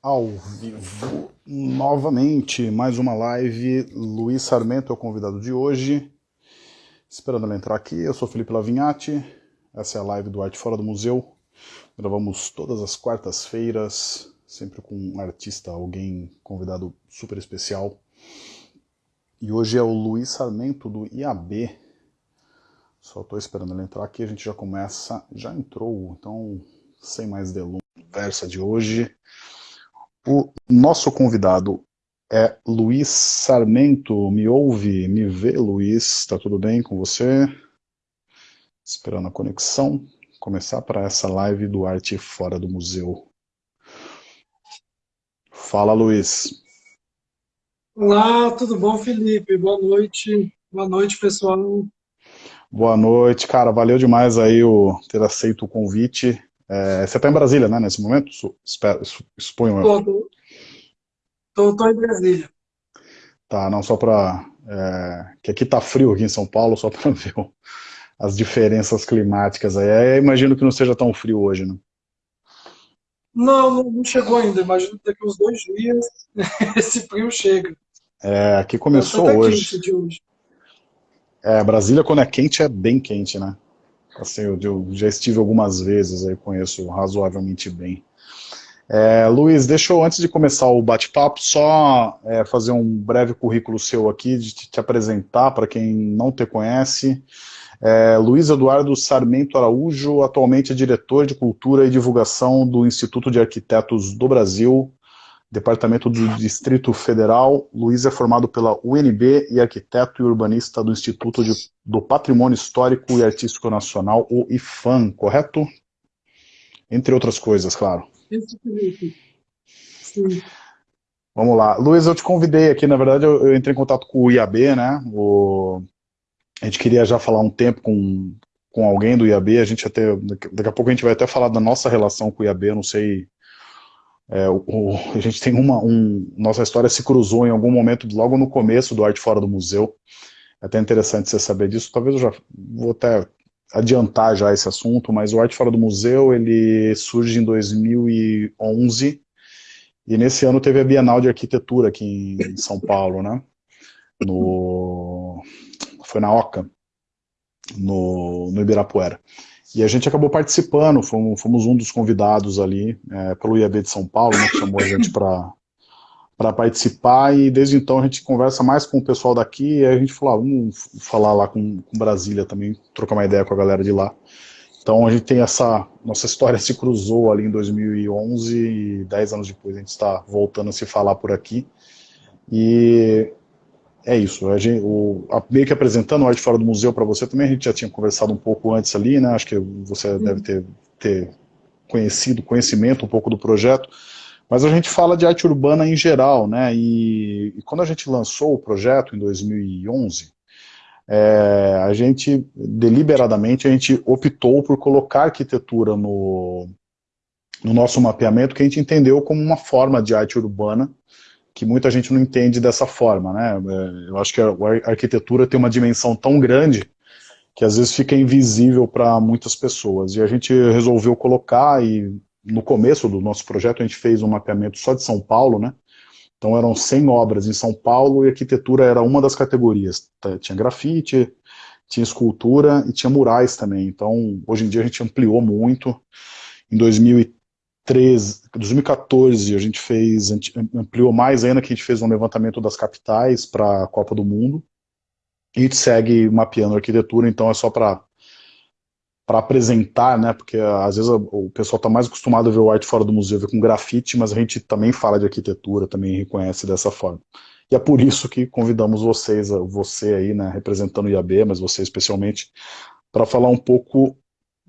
ao vivo novamente, mais uma live. Luiz Sarmento é o convidado de hoje. Esperando ele entrar aqui, eu sou Felipe Lavinhati. Essa é a live do Arte Fora do Museu. Gravamos todas as quartas-feiras, sempre com um artista, alguém convidado super especial. E hoje é o Luiz Sarmento do IAB. Só estou esperando ele entrar aqui, a gente já começa. Já entrou, então sem mais delongas. Conversa de hoje. O nosso convidado é Luiz Sarmento. Me ouve, me vê, Luiz? Está tudo bem com você? Esperando a conexão. Começar para essa live do Arte Fora do Museu. Fala, Luiz. Olá, tudo bom, Felipe? Boa noite. Boa noite, pessoal. Boa noite, cara. Valeu demais aí o ter aceito o convite. É, você está em Brasília, né, nesse momento? Espero, suponho eu. Estou em Brasília. Tá, não só para... É, que aqui tá frio aqui em São Paulo, só para ver as diferenças climáticas aí. É, imagino que não seja tão frio hoje, né? Não, não chegou ainda. Imagino que daqui uns dois dias esse frio chega. É, aqui começou tá hoje. hoje. É, Brasília quando é quente é bem quente, né? Assim, eu, eu já estive algumas vezes, aí conheço razoavelmente bem. É, Luiz, deixa eu, antes de começar o bate-papo, só é, fazer um breve currículo seu aqui, de te, te apresentar para quem não te conhece. É, Luiz Eduardo Sarmento Araújo, atualmente é diretor de Cultura e Divulgação do Instituto de Arquitetos do Brasil, Departamento do Distrito Federal. Luiz é formado pela UNB e arquiteto e urbanista do Instituto de, do Patrimônio Histórico e Artístico Nacional, o IFAM, correto? Entre outras coisas, claro. Sim. Vamos lá. Luiz, eu te convidei aqui, na verdade eu, eu entrei em contato com o IAB, né? O, a gente queria já falar um tempo com, com alguém do IAB, a gente até, daqui a pouco a gente vai até falar da nossa relação com o IAB, eu não sei é, o, o, a gente tem uma, um, nossa história se cruzou em algum momento, logo no começo do Arte Fora do Museu, é até interessante você saber disso, talvez eu já vou até adiantar já esse assunto, mas o Arte Fora do Museu, ele surge em 2011, e nesse ano teve a Bienal de Arquitetura aqui em São Paulo, né, no, foi na OCA, no, no Ibirapuera. E a gente acabou participando, fomos, fomos um dos convidados ali, é, pelo IAB de São Paulo, né, que chamou a gente para participar, e desde então a gente conversa mais com o pessoal daqui, e a gente falou, ah, vamos falar lá com, com Brasília também, trocar uma ideia com a galera de lá. Então a gente tem essa, nossa história se cruzou ali em 2011, e dez anos depois a gente está voltando a se falar por aqui, e é isso. A gente, o, a, meio que apresentando o Arte Fora do Museu para você também, a gente já tinha conversado um pouco antes ali, né? Acho que você deve ter, ter conhecido, conhecimento um pouco do projeto. Mas a gente fala de arte urbana em geral, né? E, e quando a gente lançou o projeto em 2011, é, a gente, deliberadamente, a gente optou por colocar arquitetura no, no nosso mapeamento, que a gente entendeu como uma forma de arte urbana, que muita gente não entende dessa forma, né? É, eu acho que a arquitetura tem uma dimensão tão grande que às vezes fica invisível para muitas pessoas. E a gente resolveu colocar, e no começo do nosso projeto a gente fez um mapeamento só de São Paulo, né? Então eram 100 obras em São Paulo e arquitetura era uma das categorias. Tinha grafite, tinha escultura e tinha murais também. Então hoje em dia a gente ampliou muito. Em 2013, 2014 a gente fez, ampliou mais ainda que a gente fez um levantamento das capitais para a Copa do Mundo. E a gente segue mapeando a arquitetura, então é só para para apresentar, né, porque às vezes o pessoal está mais acostumado a ver o arte fora do museu, ver com grafite, mas a gente também fala de arquitetura, também reconhece dessa forma. E é por isso que convidamos vocês, você aí, né, representando o IAB, mas você especialmente, para falar um pouco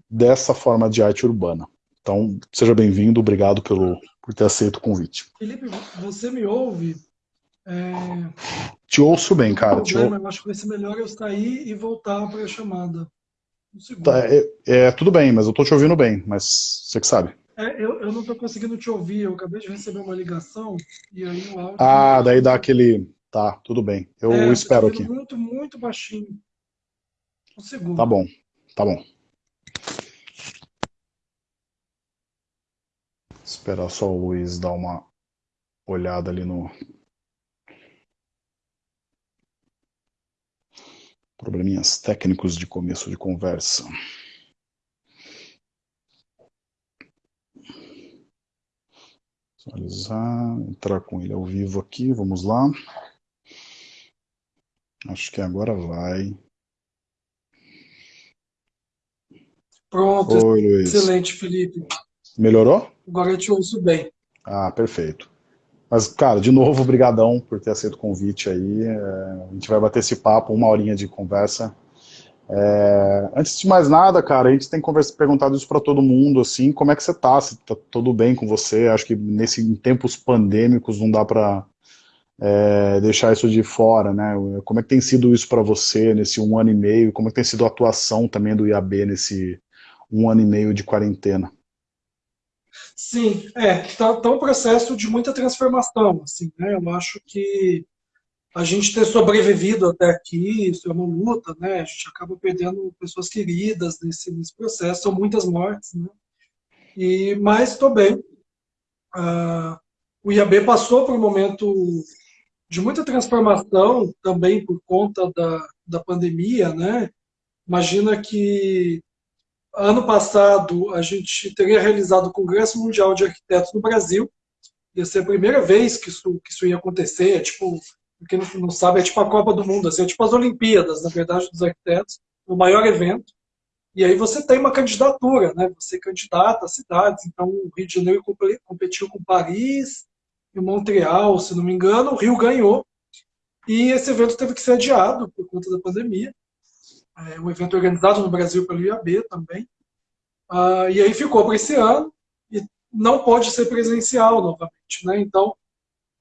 dessa forma de arte urbana. Então, seja bem-vindo, obrigado pelo, por ter aceito o convite. Felipe, você me ouve? É... Te ouço bem, cara. Problema, ou... acho que vai ser melhor eu sair e voltar para a chamada. Um tá, é, é, tudo bem, mas eu estou te ouvindo bem, mas você que sabe. É, eu, eu não estou conseguindo te ouvir, eu acabei de receber uma ligação e aí o áudio... Ah, daí dá aquele... Tá, tudo bem. Eu é, espero aqui. muito, muito baixinho. Um segundo. Tá bom, tá bom. Esperar só o Luiz dar uma olhada ali no... Probleminhas técnicos de começo de conversa. Visualizar, entrar com ele ao vivo aqui, vamos lá. Acho que agora vai. Pronto, Oi, excelente, Felipe. Melhorou? Agora eu te ouço bem. Ah, perfeito. Mas, cara, de novo, obrigadão por ter aceito o convite aí. É, a gente vai bater esse papo, uma horinha de conversa. É, antes de mais nada, cara, a gente tem conversa, perguntado isso para todo mundo, assim, como é que você tá? Se tá tudo bem com você? Acho que nesse, em tempos pandêmicos não dá para é, deixar isso de fora, né? Como é que tem sido isso para você nesse um ano e meio? Como é que tem sido a atuação também do IAB nesse um ano e meio de quarentena? Sim, é, tá, tá um processo de muita transformação, assim, né? Eu acho que a gente ter sobrevivido até aqui, isso é uma luta, né? A gente acaba perdendo pessoas queridas nesse, nesse processo, são muitas mortes, né? E, mas estou bem. Uh, o IAB passou por um momento de muita transformação também por conta da, da pandemia, né? Imagina que ano passado a gente teria realizado o Congresso Mundial de Arquitetos no Brasil, ia ser a primeira vez que isso, que isso ia acontecer, é tipo quem não sabe, é tipo a Copa do Mundo, assim, é tipo as Olimpíadas, na verdade, dos arquitetos, o maior evento. E aí você tem uma candidatura, né? Você candidata a cidades. Então, o Rio de Janeiro competiu com Paris e Montreal, se não me engano. O Rio ganhou. E esse evento teve que ser adiado por conta da pandemia. É um evento organizado no Brasil pelo IAB também. Ah, e aí ficou para esse ano e não pode ser presencial novamente, né? Então,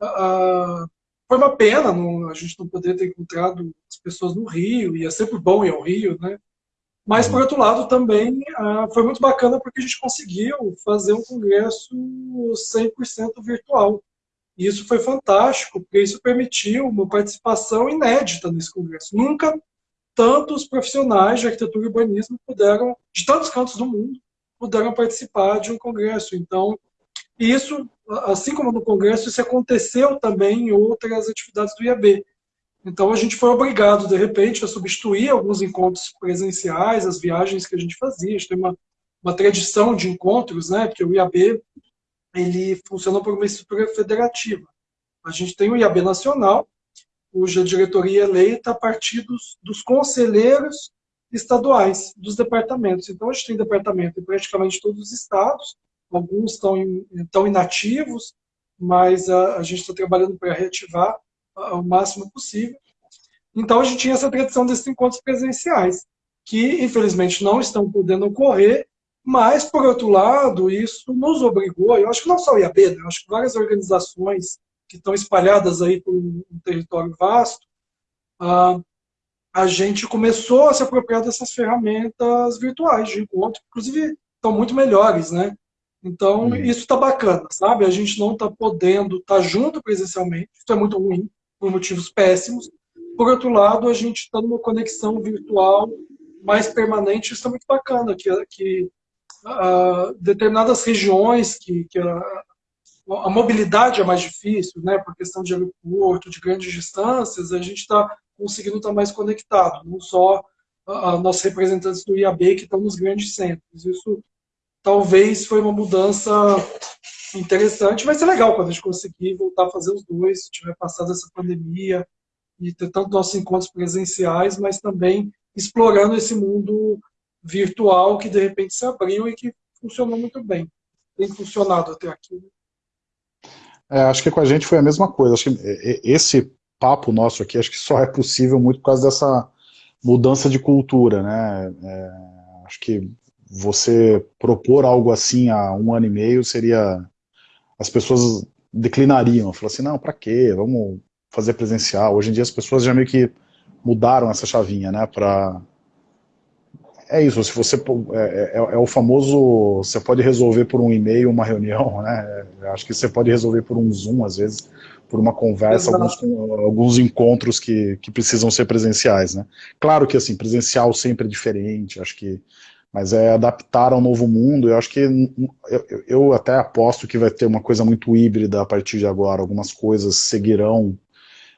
ah, foi uma pena não, a gente não poder ter encontrado as pessoas no Rio, e é sempre bom ir ao Rio, né? Mas, por outro lado, também ah, foi muito bacana porque a gente conseguiu fazer um congresso 100% virtual. E isso foi fantástico, porque isso permitiu uma participação inédita nesse congresso. Nunca tantos profissionais de arquitetura e urbanismo puderam, de tantos cantos do mundo, puderam participar de um congresso. Então, isso assim como no Congresso, isso aconteceu também em outras atividades do IAB. Então a gente foi obrigado, de repente, a substituir alguns encontros presenciais, as viagens que a gente fazia. A gente tem uma, uma tradição de encontros, né? porque o IAB ele funciona por uma estrutura federativa. A gente tem o IAB Nacional, cuja diretoria eleita a partir dos, dos conselheiros estaduais, dos departamentos. Então a gente tem departamento em praticamente todos os estados, alguns estão, estão inativos, mas a, a gente está trabalhando para reativar o máximo possível. Então a gente tinha essa tradição desses encontros presenciais, que infelizmente não estão podendo ocorrer, mas, por outro lado, isso nos obrigou, eu acho que não só o IAB, né, eu acho que várias organizações que estão espalhadas aí por um, território vasto, a gente começou a se apropriar dessas ferramentas virtuais de encontro, inclusive estão muito melhores, né? Então, hum. isso está bacana, sabe? A gente não está podendo estar tá junto presencialmente, isso é muito ruim, por motivos péssimos. Por outro lado, a gente está numa conexão virtual mais permanente, isso é muito bacana, que, que uh, determinadas regiões que, que a, a, mobilidade é mais difícil, né, por questão de aeroporto, de grandes distâncias, a gente está conseguindo estar tá mais conectado, não só nossos representantes do IAB que estão nos grandes centros. Isso talvez foi uma mudança interessante. Vai ser legal quando a gente conseguir voltar a fazer os dois, se tiver passado essa pandemia e ter tanto nossos encontros presenciais, mas também explorando esse mundo virtual que de repente se abriu e que funcionou muito bem. Tem funcionado até aqui. Né? É, acho que com a gente foi a mesma coisa. Acho que é, é, esse papo nosso aqui, acho que só é possível muito por causa dessa mudança de cultura, né? É, acho que você propor algo assim há um ano e meio seria... As pessoas declinariam, falaram assim, não, para quê? Vamos fazer presencial. Hoje em dia as pessoas já meio que mudaram essa chavinha, né, para... É isso, se você é, é, é, o famoso, você pode resolver por um e-mail uma reunião, né, acho que você pode resolver por um Zoom às vezes, por uma conversa, alguns, alguns encontros que, que precisam ser presenciais, né. Claro que assim, presencial sempre é diferente, acho que mas é adaptar ao novo mundo. Eu acho que eu, eu, até aposto que vai ter uma coisa muito híbrida a partir de agora. Algumas coisas seguirão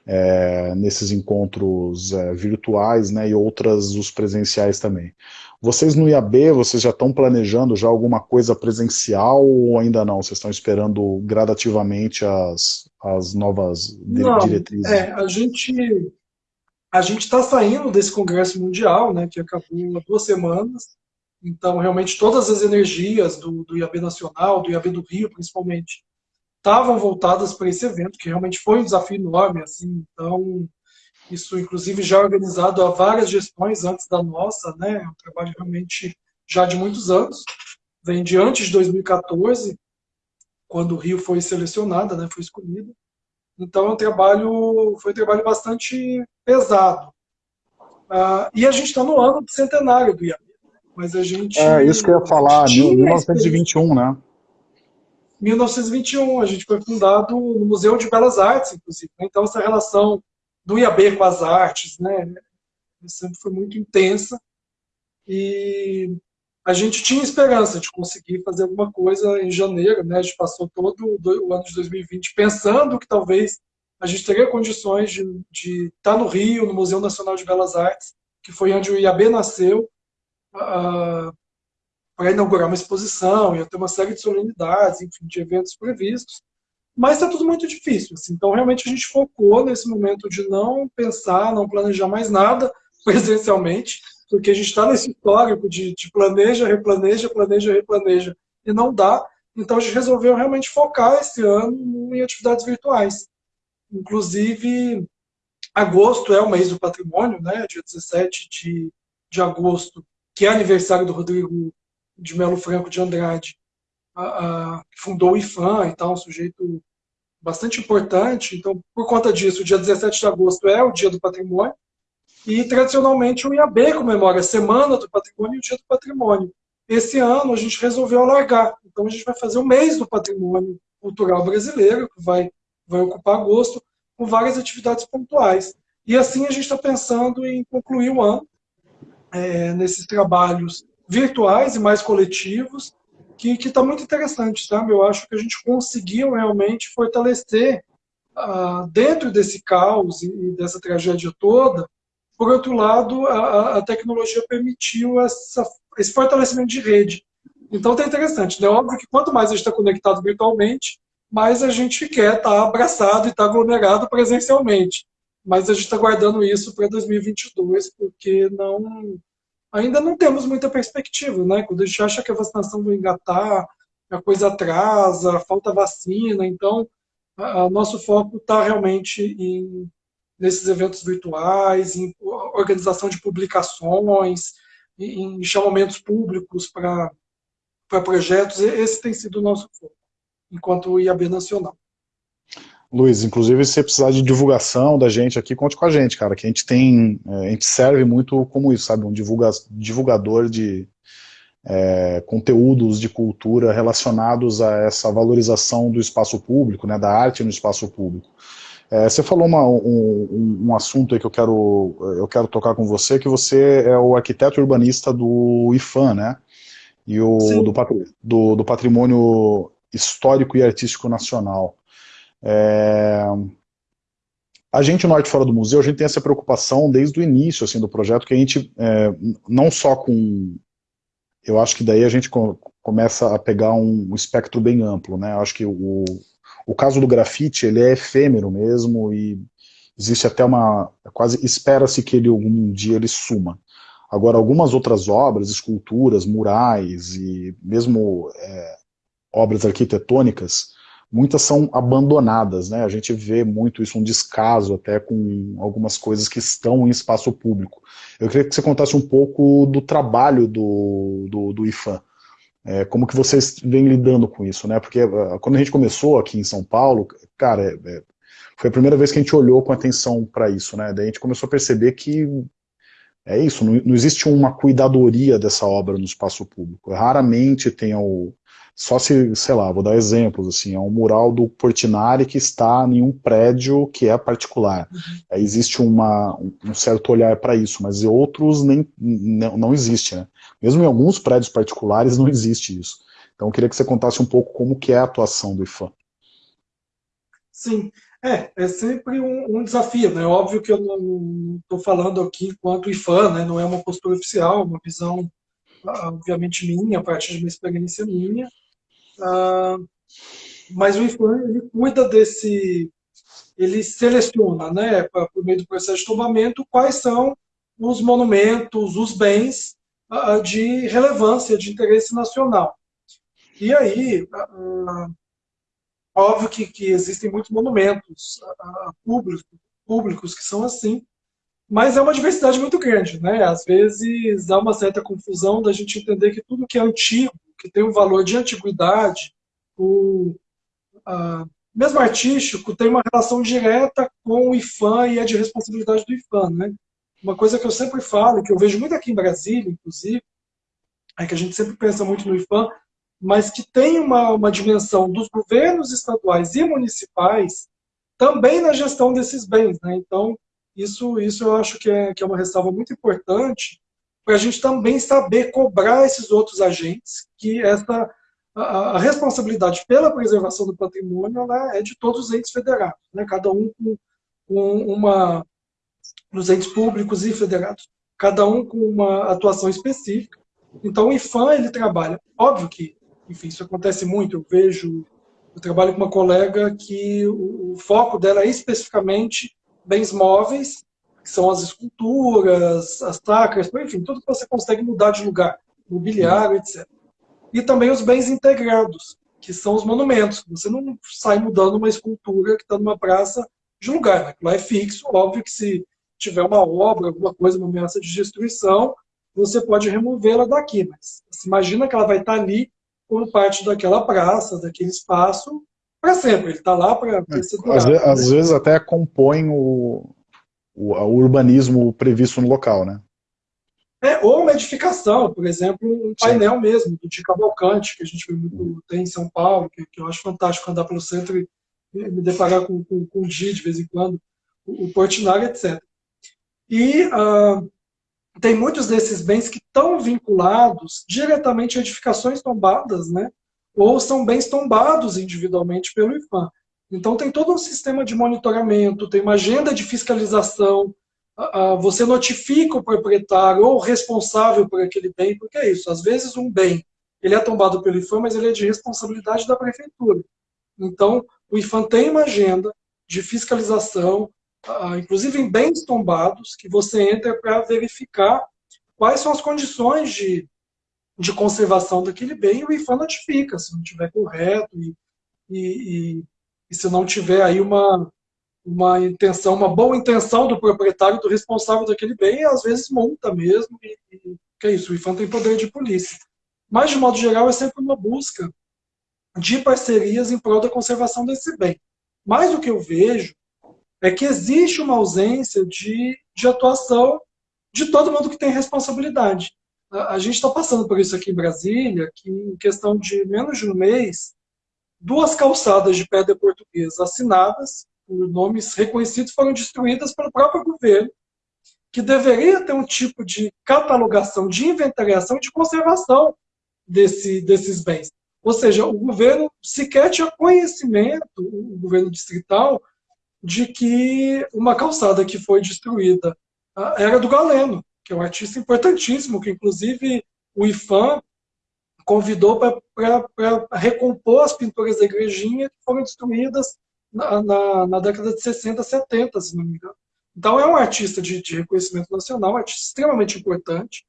é, nesses encontros é, virtuais, né, e outras os presenciais também. Vocês no IAB, vocês já estão planejando já alguma coisa presencial ou ainda não? Vocês estão esperando gradativamente as, as novas não, diretrizes? É, a gente a gente está saindo desse congresso mundial, né, que acabou há duas semanas. Então, realmente, todas as energias do, do IAB Nacional, do IAB do Rio, principalmente, estavam voltadas para esse evento, que realmente foi um desafio enorme. Assim, então, isso, inclusive, já é organizado há várias gestões antes da nossa, né? É um trabalho realmente já de muitos anos. Vem de antes de 2014, quando o Rio foi selecionada, né? Foi escolhido. Então, é um trabalho, foi um trabalho bastante pesado. Uh, e a gente está no ano do centenário do IAB. Mas a gente. É, isso que eu ia falar, 1921, né? 1921, a gente foi fundado no Museu de Belas Artes, inclusive. Então, essa relação do IAB com as artes, né, sempre foi muito intensa. E a gente tinha esperança de conseguir fazer alguma coisa em janeiro, né? A gente passou todo o ano de 2020 pensando que talvez a gente teria condições de, de estar no Rio, no Museu Nacional de Belas Artes, que foi onde o IAB nasceu, uh, para inaugurar uma exposição, ia ter uma série de solenidades, enfim, de eventos previstos, mas está tudo muito difícil. Assim. Então, realmente, a gente focou nesse momento de não pensar, não planejar mais nada presencialmente, porque a gente está nesse histórico de, de planeja, replaneja, planeja, replaneja, e não dá. Então, a gente resolveu realmente focar esse ano em atividades virtuais. Inclusive, agosto é o mês do patrimônio, né? dia 17 de, de agosto, que é aniversário do Rodrigo de Melo Franco de Andrade, a, a, fundou o IFAM e tal, um sujeito bastante importante. Então, por conta disso, o dia 17 de agosto é o Dia do Patrimônio, e tradicionalmente o IAB comemora a Semana do Patrimônio e o Dia do Patrimônio. Esse ano a gente resolveu alargar, então a gente vai fazer o mês do patrimônio cultural brasileiro, que vai, vai ocupar agosto, com várias atividades pontuais. E assim a gente está pensando em concluir o ano é, nesses trabalhos virtuais e mais coletivos, que está muito interessante, sabe? Eu acho que a gente conseguiu realmente fortalecer, uh, dentro desse caos e dessa tragédia toda, por outro lado, a, a tecnologia permitiu essa, esse fortalecimento de rede. Então está interessante, né? Óbvio que quanto mais a gente está conectado virtualmente, mais a gente quer estar tá abraçado e estar tá aglomerado presencialmente. Mas a gente está guardando isso para 2022, porque não ainda não temos muita perspectiva, né? Quando a gente acha que a vacinação vai engatar, a coisa atrasa, falta vacina, então o nosso foco está realmente em, nesses eventos virtuais, em organização de publicações, em chamamentos públicos para projetos, esse tem sido o nosso foco, enquanto IAB Nacional. Luiz, inclusive se você precisar de divulgação da gente aqui, conte com a gente, cara, que a gente tem, é, a gente serve muito como isso, sabe, um divulga, divulgador de é, conteúdos de cultura relacionados a essa valorização do espaço público, né, da arte no espaço público. É, você falou uma, um, um, assunto aí que eu quero, eu quero tocar com você, que você é o arquiteto urbanista do IFAM, né, e o do, do, do Patrimônio Histórico e Artístico Nacional. É... A gente no Arte Fora do Museu, a gente tem essa preocupação desde o início assim, do projeto, que a gente, é, não só com... Eu acho que daí a gente começa a pegar um, espectro bem amplo, né? Eu acho que o, o caso do grafite, ele é efêmero mesmo, e existe até uma... quase espera-se que ele algum dia ele suma. Agora, algumas outras obras, esculturas, murais e mesmo é, obras arquitetônicas, muitas são abandonadas, né? A gente vê muito isso, um descaso até com algumas coisas que estão em espaço público. Eu queria que você contasse um pouco do trabalho do, do, do IFAM, é, como que vocês vêm lidando com isso, né? Porque uh, quando a gente começou aqui em São Paulo, cara, é, é, foi a primeira vez que a gente olhou com atenção para isso, né? Daí a gente começou a perceber que é isso, não, não existe uma cuidadoria dessa obra no espaço público. Raramente tem o, só se, sei lá, vou dar exemplos, assim, é um mural do Portinari que está em um prédio que é particular. Uhum. Aí existe uma, um certo olhar para isso, mas em outros nem, não, não existe, né? Mesmo em alguns prédios particulares não existe isso. Então eu queria que você contasse um pouco como que é a atuação do IFAM. Sim, é, é sempre um, um desafio, né? Óbvio que eu não estou falando aqui enquanto IFAM, né? Não é uma postura oficial, é uma visão, ah, obviamente, minha, a partir de uma experiência minha. Ah, mas o IFAM ele cuida desse, ele seleciona, né, por meio do processo de tombamento, quais são os monumentos, os bens uh, de relevância, de interesse nacional. E aí, uh, óbvio que, que, existem muitos monumentos públicos, públicos que são assim, mas é uma diversidade muito grande, né? Às vezes há uma certa confusão da gente entender que tudo que é antigo que tem um valor de antiguidade, o, a, mesmo artístico, tem uma relação direta com o IFAM e é de responsabilidade do IFAM. Né? Uma coisa que eu sempre falo, que eu vejo muito aqui em Brasília, inclusive, é que a gente sempre pensa muito no IFAM, mas que tem uma, uma dimensão dos governos estaduais e municipais também na gestão desses bens. Né? Então, isso, isso eu acho que é, que é uma ressalva muito importante, para a gente também saber cobrar esses outros agentes, que essa a, a responsabilidade pela preservação do patrimônio é de todos os entes federados, né, cada um com, com uma dos entes públicos e federados, cada um com uma atuação específica. Então o IFAM ele trabalha, óbvio que, enfim, isso acontece muito. Eu vejo, eu trabalho com uma colega que o, o foco dela é especificamente bens móveis que são as esculturas, as tacas, enfim, tudo que você consegue mudar de lugar, mobiliário, etc. E também os bens integrados, que são os monumentos. Você não sai mudando uma escultura que está numa praça de lugar, né? lá é fixo, óbvio que se tiver uma obra, alguma coisa, uma ameaça de destruição, você pode removê-la daqui, mas imagina que ela vai estar tá ali como parte daquela praça, daquele espaço, para sempre. Ele está lá para ser durado, às, né? às vezes até compõe o, o, o urbanismo previsto no local, né? É, ou uma edificação, por exemplo, um painel Sim. mesmo, do de Cavalcante, que a gente muito, tem em São Paulo, que, que, eu acho fantástico andar pelo centro e, me deparar com, com, com o G de vez em quando, o, o Portinari, etc. E uh, tem muitos desses bens que estão vinculados diretamente a edificações tombadas, né? ou são bens tombados individualmente pelo IFAM. Então tem todo um sistema de monitoramento, tem uma agenda de fiscalização, você notifica o proprietário ou o responsável por aquele bem, porque é isso, às vezes um bem ele é tombado pelo IFAM, mas ele é de responsabilidade da prefeitura. Então, o IFAM tem uma agenda de fiscalização, inclusive em bens tombados, que você entra para verificar quais são as condições de, de conservação daquele bem, e o IFAM notifica, se não estiver correto, e, e, e se não tiver aí uma, uma intenção, uma boa intenção do proprietário, do responsável daquele bem, às vezes monta mesmo, e, e que é isso, o IFAM tem poder de polícia. Mas, de modo geral, é sempre uma busca de parcerias em prol da conservação desse bem. Mas o que eu vejo é que existe uma ausência de, de atuação de todo mundo que tem responsabilidade. A, a gente está passando por isso aqui em Brasília, que em questão de menos de um mês, duas calçadas de pedra portuguesa assinadas por nomes reconhecidos foram destruídas pelo próprio governo, que deveria ter um tipo de catalogação, de inventariação de conservação desse, desses bens. Ou seja, o governo sequer tinha conhecimento, o governo distrital, de que uma calçada que foi destruída ah, era do Galeno, que é um artista importantíssimo, que inclusive o IFAM convidou para recompor as pinturas da igrejinha que foram destruídas na, na, na, década de 60, 70, se não me engano. Então é um artista de, de reconhecimento nacional, um artista extremamente importante,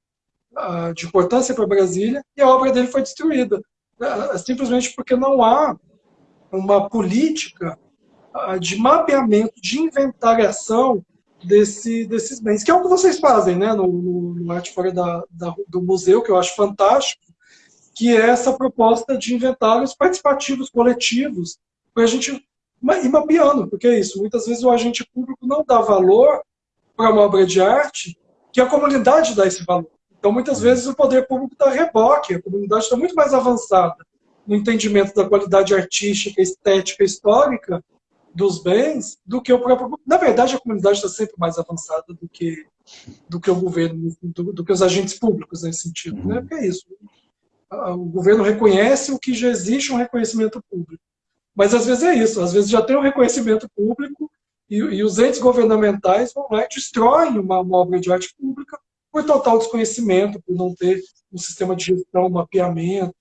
uh, de importância para Brasília, e a obra dele foi destruída, uh, simplesmente porque não há uma política uh, de mapeamento, de inventariação desse, desses bens, que é o que vocês fazem né, no, no, no Arte Fora da, da, do Museu, que eu acho fantástico, que é essa proposta de inventários participativos, coletivos, para a gente ir mapeando, porque é isso, muitas vezes o agente público não dá valor para uma obra de arte que a comunidade dá esse valor. Então, muitas vezes, o poder público dá reboque, a comunidade está muito mais avançada no entendimento da qualidade artística, estética, histórica dos bens do que o próprio. Na verdade, a comunidade está sempre mais avançada do que do que o governo, do, do que os agentes públicos nesse sentido, né? uhum. Porque é isso. O governo reconhece o que já existe um reconhecimento público. Mas às vezes é isso, às vezes já tem um reconhecimento público e, e os entes governamentais vão lá e destroem uma, uma obra de arte pública por total desconhecimento, por não ter um sistema de gestão, mapeamento.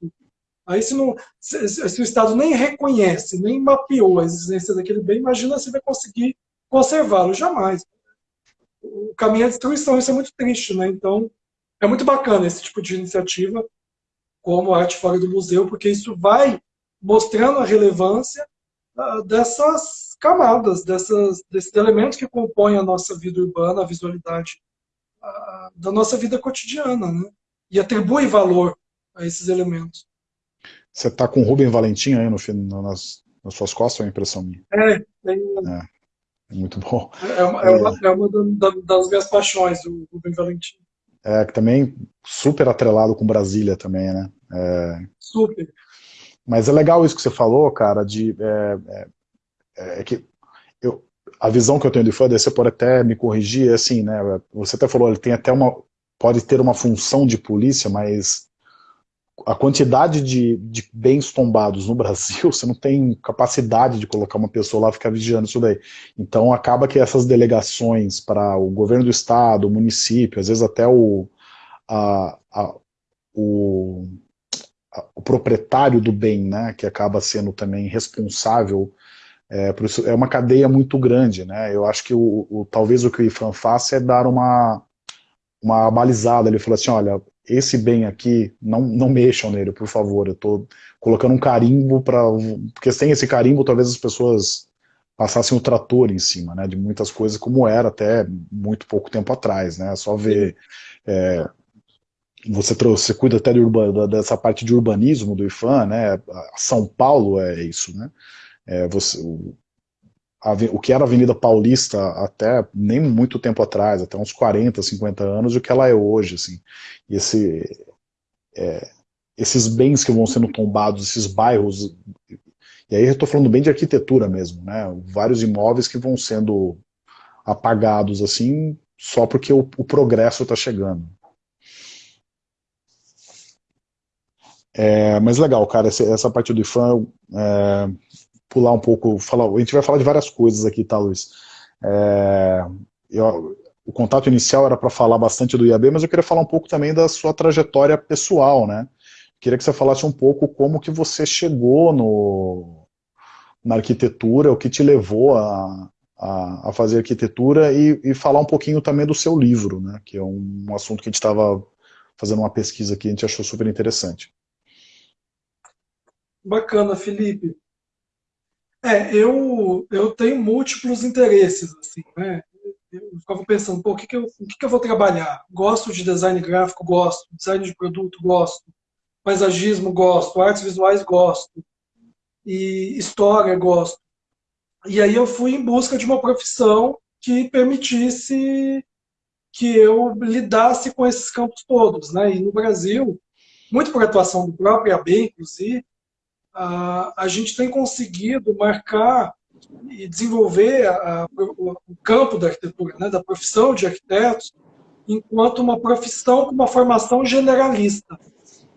Aí se, não, se, se, o Estado nem reconhece, nem mapeou a existência daquele bem, imagina se vai conseguir conservá-lo. Jamais. O caminho é a destruição, isso é muito triste. Né? Então, é muito bacana esse tipo de iniciativa, como Arte Fora do Museu, porque isso vai mostrando a relevância uh, dessas camadas, dessas, desses elementos que compõem a nossa vida urbana, a visualidade uh, da nossa vida cotidiana, né? e atribui valor a esses elementos. Você está com o Rubem Valentim aí no, nas, nas suas costas, é uma impressão minha? É, é, é, é muito bom. É uma, é uma, é uma das minhas paixões, o Rubem Valentim. É, que também super atrelado com Brasília também, né? É... Super. Mas é legal isso que você falou, cara, de é, é, é que eu, a visão que eu tenho do IFAD, você pode até me corrigir, é assim, né? Você até falou, ele tem até uma, pode ter uma função de polícia, mas a quantidade de, de, bens tombados no Brasil, você não tem capacidade de colocar uma pessoa lá ficar vigiando isso daí. Então acaba que essas delegações para o governo do estado, o município, às vezes até o, a, a, o o proprietário do bem, né, que acaba sendo também responsável é, por isso é uma cadeia muito grande, né? Eu acho que o, o, talvez o que o IFAM faça é dar uma uma balizada. Ele falou assim, olha, esse bem aqui, não, não mexam nele, por favor. Eu estou colocando um carimbo para, porque sem esse carimbo talvez as pessoas passassem o trator em cima, né? De muitas coisas como era até muito pouco tempo atrás, né? Só ver é, você trouxe, você cuida até de dessa parte de urbanismo do IFAM, né? São Paulo é isso, né? É, você, o, que era a Avenida Paulista até nem muito tempo atrás, até uns 40, 50 anos, o que ela é hoje, assim. E esse, é, esses bens que vão sendo tombados, esses bairros, e aí eu estou falando bem de arquitetura mesmo, né? Vários imóveis que vão sendo apagados, assim, só porque o, o progresso está chegando. É, mas legal, cara, essa, essa parte do IFAM, é, pular um pouco, falar, a gente vai falar de várias coisas aqui, tá, Luiz? É, eu, o contato inicial era para falar bastante do IAB, mas eu queria falar um pouco também da sua trajetória pessoal, né? Queria que você falasse um pouco como que você chegou no, na arquitetura, o que te levou a, a, a fazer arquitetura e, e, falar um pouquinho também do seu livro, né? Que é um, um assunto que a gente estava fazendo uma pesquisa aqui, a gente achou super interessante. Bacana, Felipe. É, eu, eu tenho múltiplos interesses, assim, né? Eu ficava pensando, pô, o que, que, eu, o que, que eu vou trabalhar? Gosto de design gráfico, gosto. Design de produto, gosto. Paisagismo, gosto. Artes visuais, gosto. E história, gosto. E aí eu fui em busca de uma profissão que permitisse que eu lidasse com esses campos todos, né? E no Brasil, muito por atuação do próprio AB, inclusive, a, gente tem conseguido marcar e desenvolver a, o, o, campo da arquitetura, né, da profissão de arquitetos, enquanto uma profissão com uma formação generalista.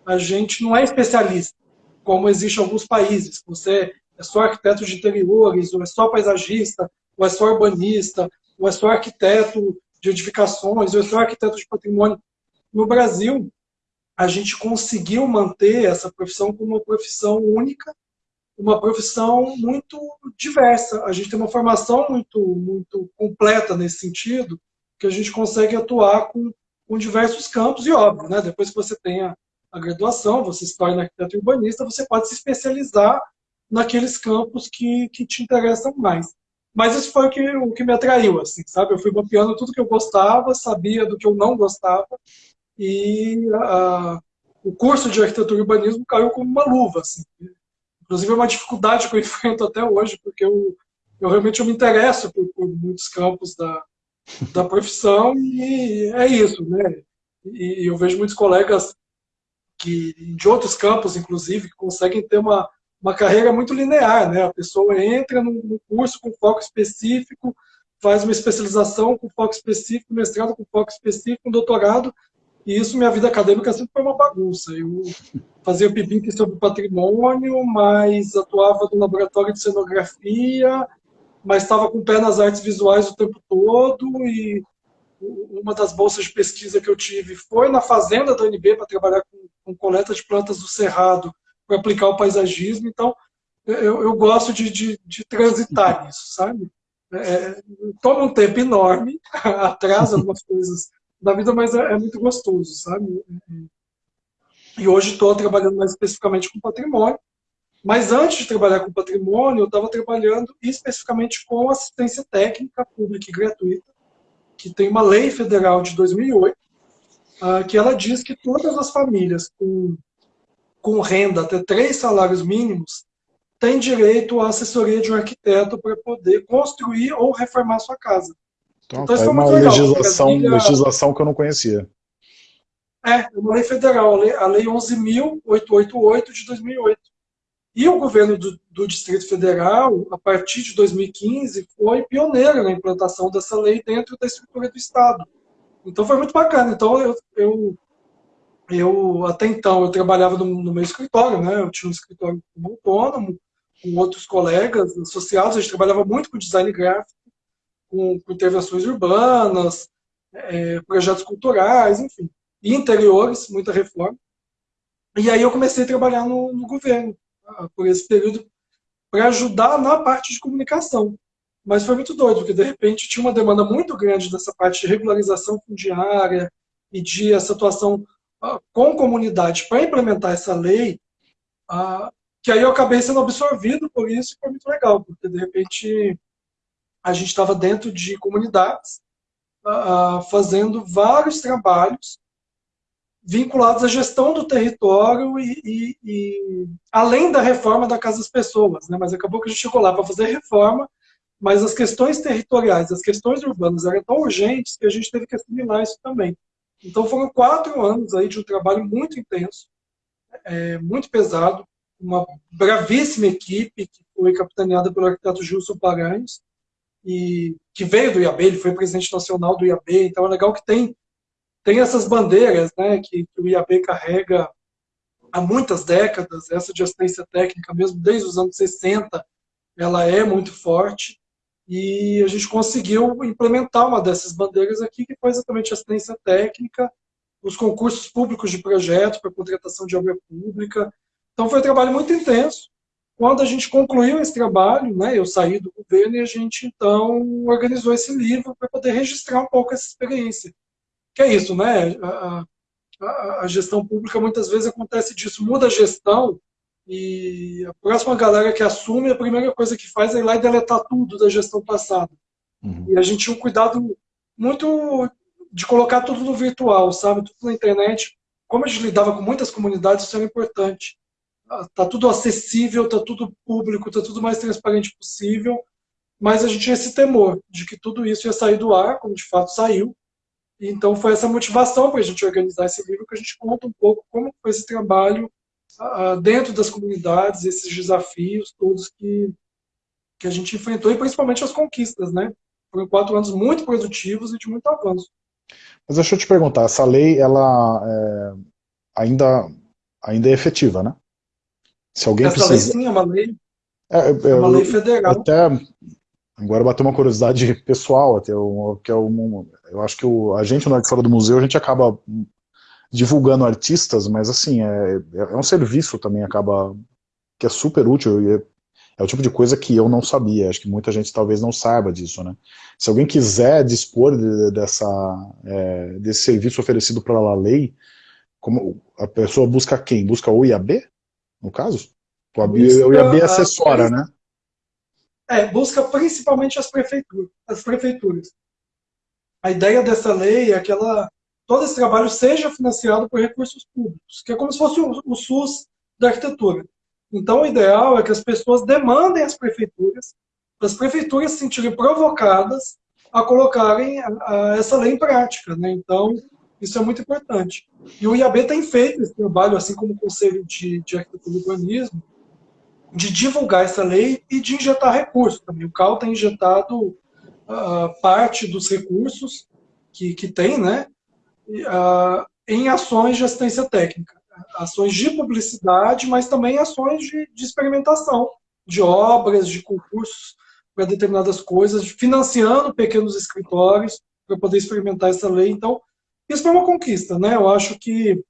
A gente não é especialista, como existe em alguns países. Você é só arquiteto de interiores, ou é só paisagista, ou é só urbanista, ou é só arquiteto de edificações, ou é só arquiteto de patrimônio. No Brasil, a gente conseguiu manter essa profissão como uma profissão única, uma profissão muito diversa. A gente tem uma formação muito, muito completa nesse sentido, que a gente consegue atuar com, com diversos campos, e óbvio, né, depois que você tenha a graduação, você se torna arquiteto urbanista, você pode se especializar naqueles campos que, que te interessam mais. Mas isso foi o que, o que me atraiu, assim, sabe? Eu fui mapeando tudo que eu gostava, sabia do que eu não gostava, e a, o curso de arquitetura e urbanismo caiu como uma luva. Assim. Inclusive é uma dificuldade que eu enfrento até hoje, porque eu, eu realmente eu me interesso por, por muitos campos da, da profissão e é isso, né? E eu vejo muitos colegas que, de outros campos, inclusive, que conseguem ter uma, uma carreira muito linear. Né? A pessoa entra num curso com foco específico, faz uma especialização com foco específico, mestrado com foco específico, um doutorado, e isso, minha vida acadêmica sempre foi uma bagunça. Eu fazia PIBIC sobre patrimônio, mas atuava no laboratório de cenografia, mas estava com o pé nas artes visuais o tempo todo, e uma das bolsas de pesquisa que eu tive foi na fazenda da UNB para trabalhar com, com, coleta de plantas do cerrado para aplicar o paisagismo. Então, eu, eu gosto de, de, de, transitar nisso, sabe? É toma um tempo enorme, atrasa algumas coisas da vida, mas é, é muito gostoso, sabe? E hoje estou trabalhando mais especificamente com patrimônio, mas antes de trabalhar com patrimônio, eu estava trabalhando especificamente com assistência técnica pública e gratuita, que tem uma lei federal de 2008, uh, que ela diz que todas as famílias com, com renda até três salários mínimos têm direito à assessoria de um arquiteto para poder construir ou reformar sua casa. Então, então é uma legislação, Brasília... legislação que eu não conhecia. É, uma lei federal, a Lei 11.888 de 2008. E o governo do, do, Distrito Federal, a partir de 2015, foi pioneiro na implantação dessa lei dentro da estrutura do Estado. Então foi muito bacana. Então eu, eu, eu até então, eu trabalhava no, no, meu escritório, né? Eu tinha um escritório como autônomo, com outros colegas associados, a gente trabalhava muito com design gráfico, com, com intervenções urbanas, é, projetos culturais, enfim. E interiores, muita reforma. E aí eu comecei a trabalhar no, no governo por esse período para ajudar na parte de comunicação. Mas foi muito doido, porque de repente tinha uma demanda muito grande dessa parte de regularização fundiária e de essa atuação uh, com comunidade para implementar essa lei, uh, que aí eu acabei sendo absorvido por isso e foi muito legal, porque de repente a gente estava dentro de comunidades uh, fazendo vários trabalhos vinculados à gestão do território e, e, e, além da reforma da Casa das Pessoas, né? mas acabou que a gente chegou lá para fazer reforma, mas as questões territoriais, as questões urbanas eram tão urgentes que a gente teve que assimilar isso também. Então foram quatro anos aí de um trabalho muito intenso, é, muito pesado, uma bravíssima equipe que foi capitaneada pelo arquiteto Gilson Paranhos, e que veio do IAB, ele foi presidente nacional do IAB, então é legal que tem tem essas bandeiras né, que, que o IAB carrega há muitas décadas, essa de assistência técnica, mesmo desde os anos 60, ela é muito forte, e a gente conseguiu implementar uma dessas bandeiras aqui, que foi exatamente a assistência técnica, os concursos públicos de projeto para contratação de obra pública. Então foi um trabalho muito intenso. Quando a gente concluiu esse trabalho, né, eu saí do governo e a gente então organizou esse livro para poder registrar um pouco essa experiência que é isso, né? A, a, a, gestão pública muitas vezes acontece disso, muda a gestão e a próxima galera que assume, a primeira coisa que faz é ir lá e deletar tudo da gestão passada. Uhum. E a gente tinha um cuidado muito de colocar tudo no virtual, sabe? Tudo na internet. Como a gente lidava com muitas comunidades, isso era importante. Ah, tá tudo acessível, tá tudo público, tá tudo mais transparente possível, mas a gente tinha esse temor de que tudo isso ia sair do ar, como de fato saiu, então foi essa motivação para a gente organizar esse livro, que a gente conta um pouco como foi esse trabalho uh, dentro das comunidades, esses desafios todos que, que a gente enfrentou, e principalmente as conquistas, né? Foram quatro anos muito produtivos e de muito avanço. Mas deixa eu te perguntar, essa lei, ela é, ainda, ainda é efetiva, né? Se alguém essa precisa... lei sim, é uma lei, é, é, é uma lei federal. Até Agora bateu uma curiosidade pessoal, até o, que é um, eu acho que o, a gente no Fora do Museu, a gente acaba divulgando artistas, mas assim, é, é um serviço também, acaba, que é super útil, é, é, o tipo de coisa que eu não sabia, acho que muita gente talvez não saiba disso, né? Se alguém quiser dispor de, dessa, é, desse serviço oferecido pela lei, como, a pessoa busca quem? Busca o IAB, no caso? O IAB assessora, né? É, busca principalmente as prefeituras, as prefeituras. A ideia dessa lei é que ela, todo esse trabalho seja financiado por recursos públicos, que é como se fosse o, o SUS da arquitetura. Então, o ideal é que as pessoas demandem às prefeituras, as prefeituras se sentirem provocadas a colocarem a, a essa lei em prática. Né? Então, Isso é muito importante. E o IAB tem feito esse trabalho, assim como o Conselho de, de Arquitetura e Urbanismo, de divulgar essa lei e de injetar recursos também. O CAL tem injetado uh, parte dos recursos que, que tem, né, uh, em ações de assistência técnica. Ações de publicidade, mas também ações de, de experimentação, de obras, de concursos para determinadas coisas, financiando pequenos escritórios para poder experimentar essa lei. Então, isso foi uma conquista, né? Eu acho que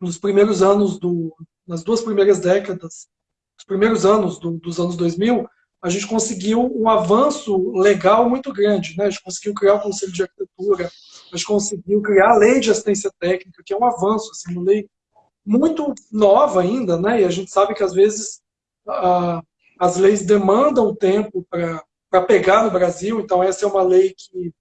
nos primeiros anos, do, nas duas primeiras décadas, os primeiros anos do, dos anos 2000, a gente conseguiu um avanço legal muito grande, né? A gente conseguiu criar o Conselho de Arquitetura, a gente conseguiu criar a Lei de Assistência Técnica, que é um avanço, assim, uma lei muito nova ainda, né? E a gente sabe que às vezes a, as leis demandam tempo para pegar no Brasil, então essa é uma lei que,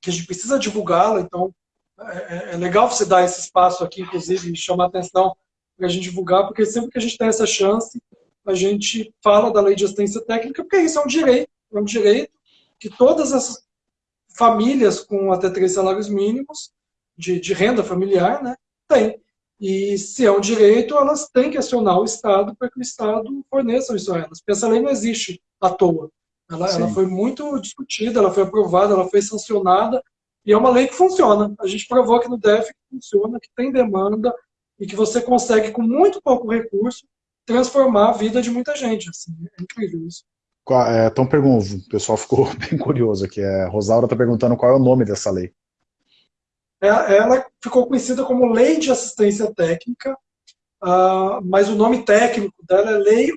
que a gente precisa divulgá-la, então é, é, é, legal você dar esse espaço aqui, inclusive, e chamar atenção para a gente divulgar, porque sempre que a gente tem essa chance, a gente fala da lei de assistência técnica, porque isso é um direito, é um direito que todas as famílias com até três salários mínimos de, de renda familiar né, têm. E se é um direito, elas têm que acionar o Estado para que o Estado forneça isso a elas. Porque essa lei não existe à toa. Ela, ela, foi muito discutida, ela foi aprovada, ela foi sancionada, e é uma lei que funciona. A gente provou aqui no DEF que funciona, que tem demanda, e que você consegue, com muito pouco recurso, transformar a vida de muita gente. Assim, é incrível isso. Então, pergunto, o pessoal ficou bem curioso aqui. É, Rosaura está perguntando qual é o nome dessa lei. É, ela ficou conhecida como Lei de Assistência Técnica, uh, mas o nome técnico dela é Lei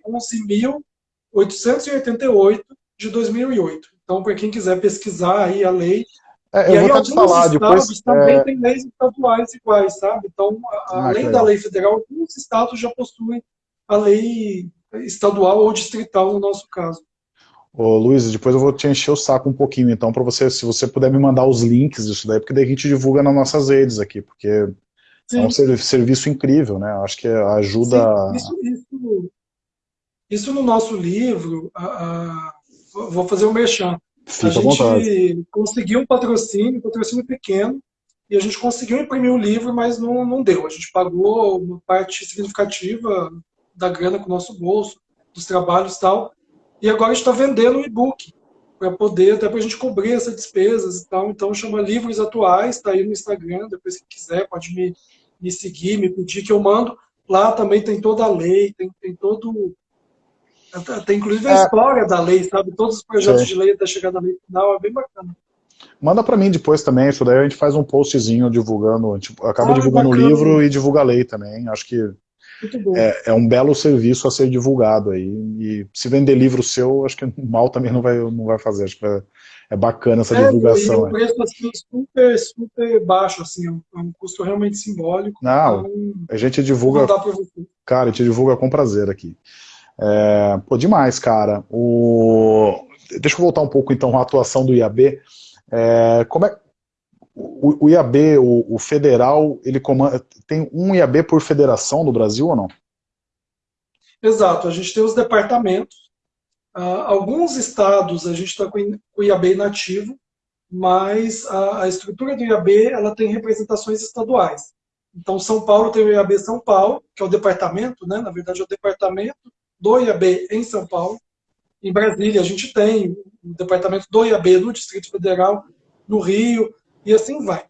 11.888 de 2008. Então, para quem quiser pesquisar aí a lei... É, eu e vou aí, te falar depois... também é... tem leis estaduais iguais, sabe? Então, ah, além da lei federal, alguns estados já possuem a lei estadual ou distrital, no nosso caso. Ô, Luiz, depois eu vou te encher o saco um pouquinho, então, para você, se você puder me mandar os links disso daí, porque daí a gente divulga nas nossas redes aqui, porque Sim. é um serviço incrível, né? Acho que ajuda... Sim, isso, isso, isso, no nosso livro, a, a, vou fazer um merchan. Fica a gente conseguiu um patrocínio, um patrocínio pequeno, e a gente conseguiu imprimir o livro, mas não, não deu. A gente pagou uma parte significativa da grana com o nosso bolso, dos trabalhos e tal, e agora está vendendo um e-book para poder, até para a gente cobrir essas despesas e tal. Então chama Livros Atuais, está aí no Instagram, depois que quiser pode me, me seguir, me pedir que eu mando. Lá também tem toda a lei, tem, tem todo... Tem inclusive a é. história da lei, sabe? Todos os projetos Sim. de lei até chegar na lei final, é bem bacana. Manda para mim depois também, isso daí a gente faz um postzinho divulgando, gente acaba ah, divulgando o livro e divulga a lei também, acho que é, é, um belo serviço a ser divulgado aí. E se vender livro seu, acho que mal também não vai, não vai fazer. Acho que é, é bacana essa é, divulgação. E o preço assim, super, super baixo, assim, é um, é um custo realmente simbólico. Não, então, a gente divulga. Cara, a gente divulga com prazer aqui. É, pô, demais, cara. O... Deixa eu voltar um pouco então à atuação do IAB. É, como é, o, o IAB, o, o, federal, ele comanda, tem um IAB por federação no Brasil ou não? Exato, a gente tem os departamentos. Uh, alguns estados a gente está com o IAB inativo, mas a, a, estrutura do IAB ela tem representações estaduais. Então, São Paulo tem o IAB São Paulo, que é o departamento, né? na verdade é o departamento do IAB em São Paulo. Em Brasília, a gente tem o departamento do IAB no Distrito Federal, no Rio, e assim vai.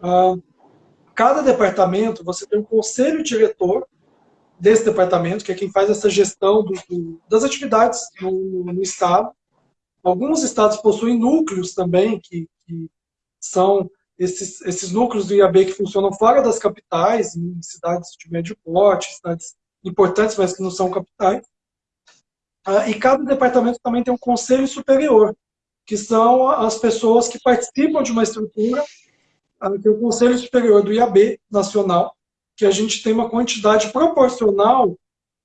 Ah, cada departamento, você tem um conselho diretor desse departamento, que é quem faz essa gestão do, do, das atividades no, no, Estado. Alguns estados possuem núcleos também, que, que são esses, esses núcleos do IAB que funcionam fora das capitais, em cidades de médio porte, cidades importantes, mas que não são capitais. Ah, e cada departamento também tem um conselho superior, que são as pessoas que participam de uma estrutura, que é o Conselho Superior do IAB Nacional, que a gente tem uma quantidade proporcional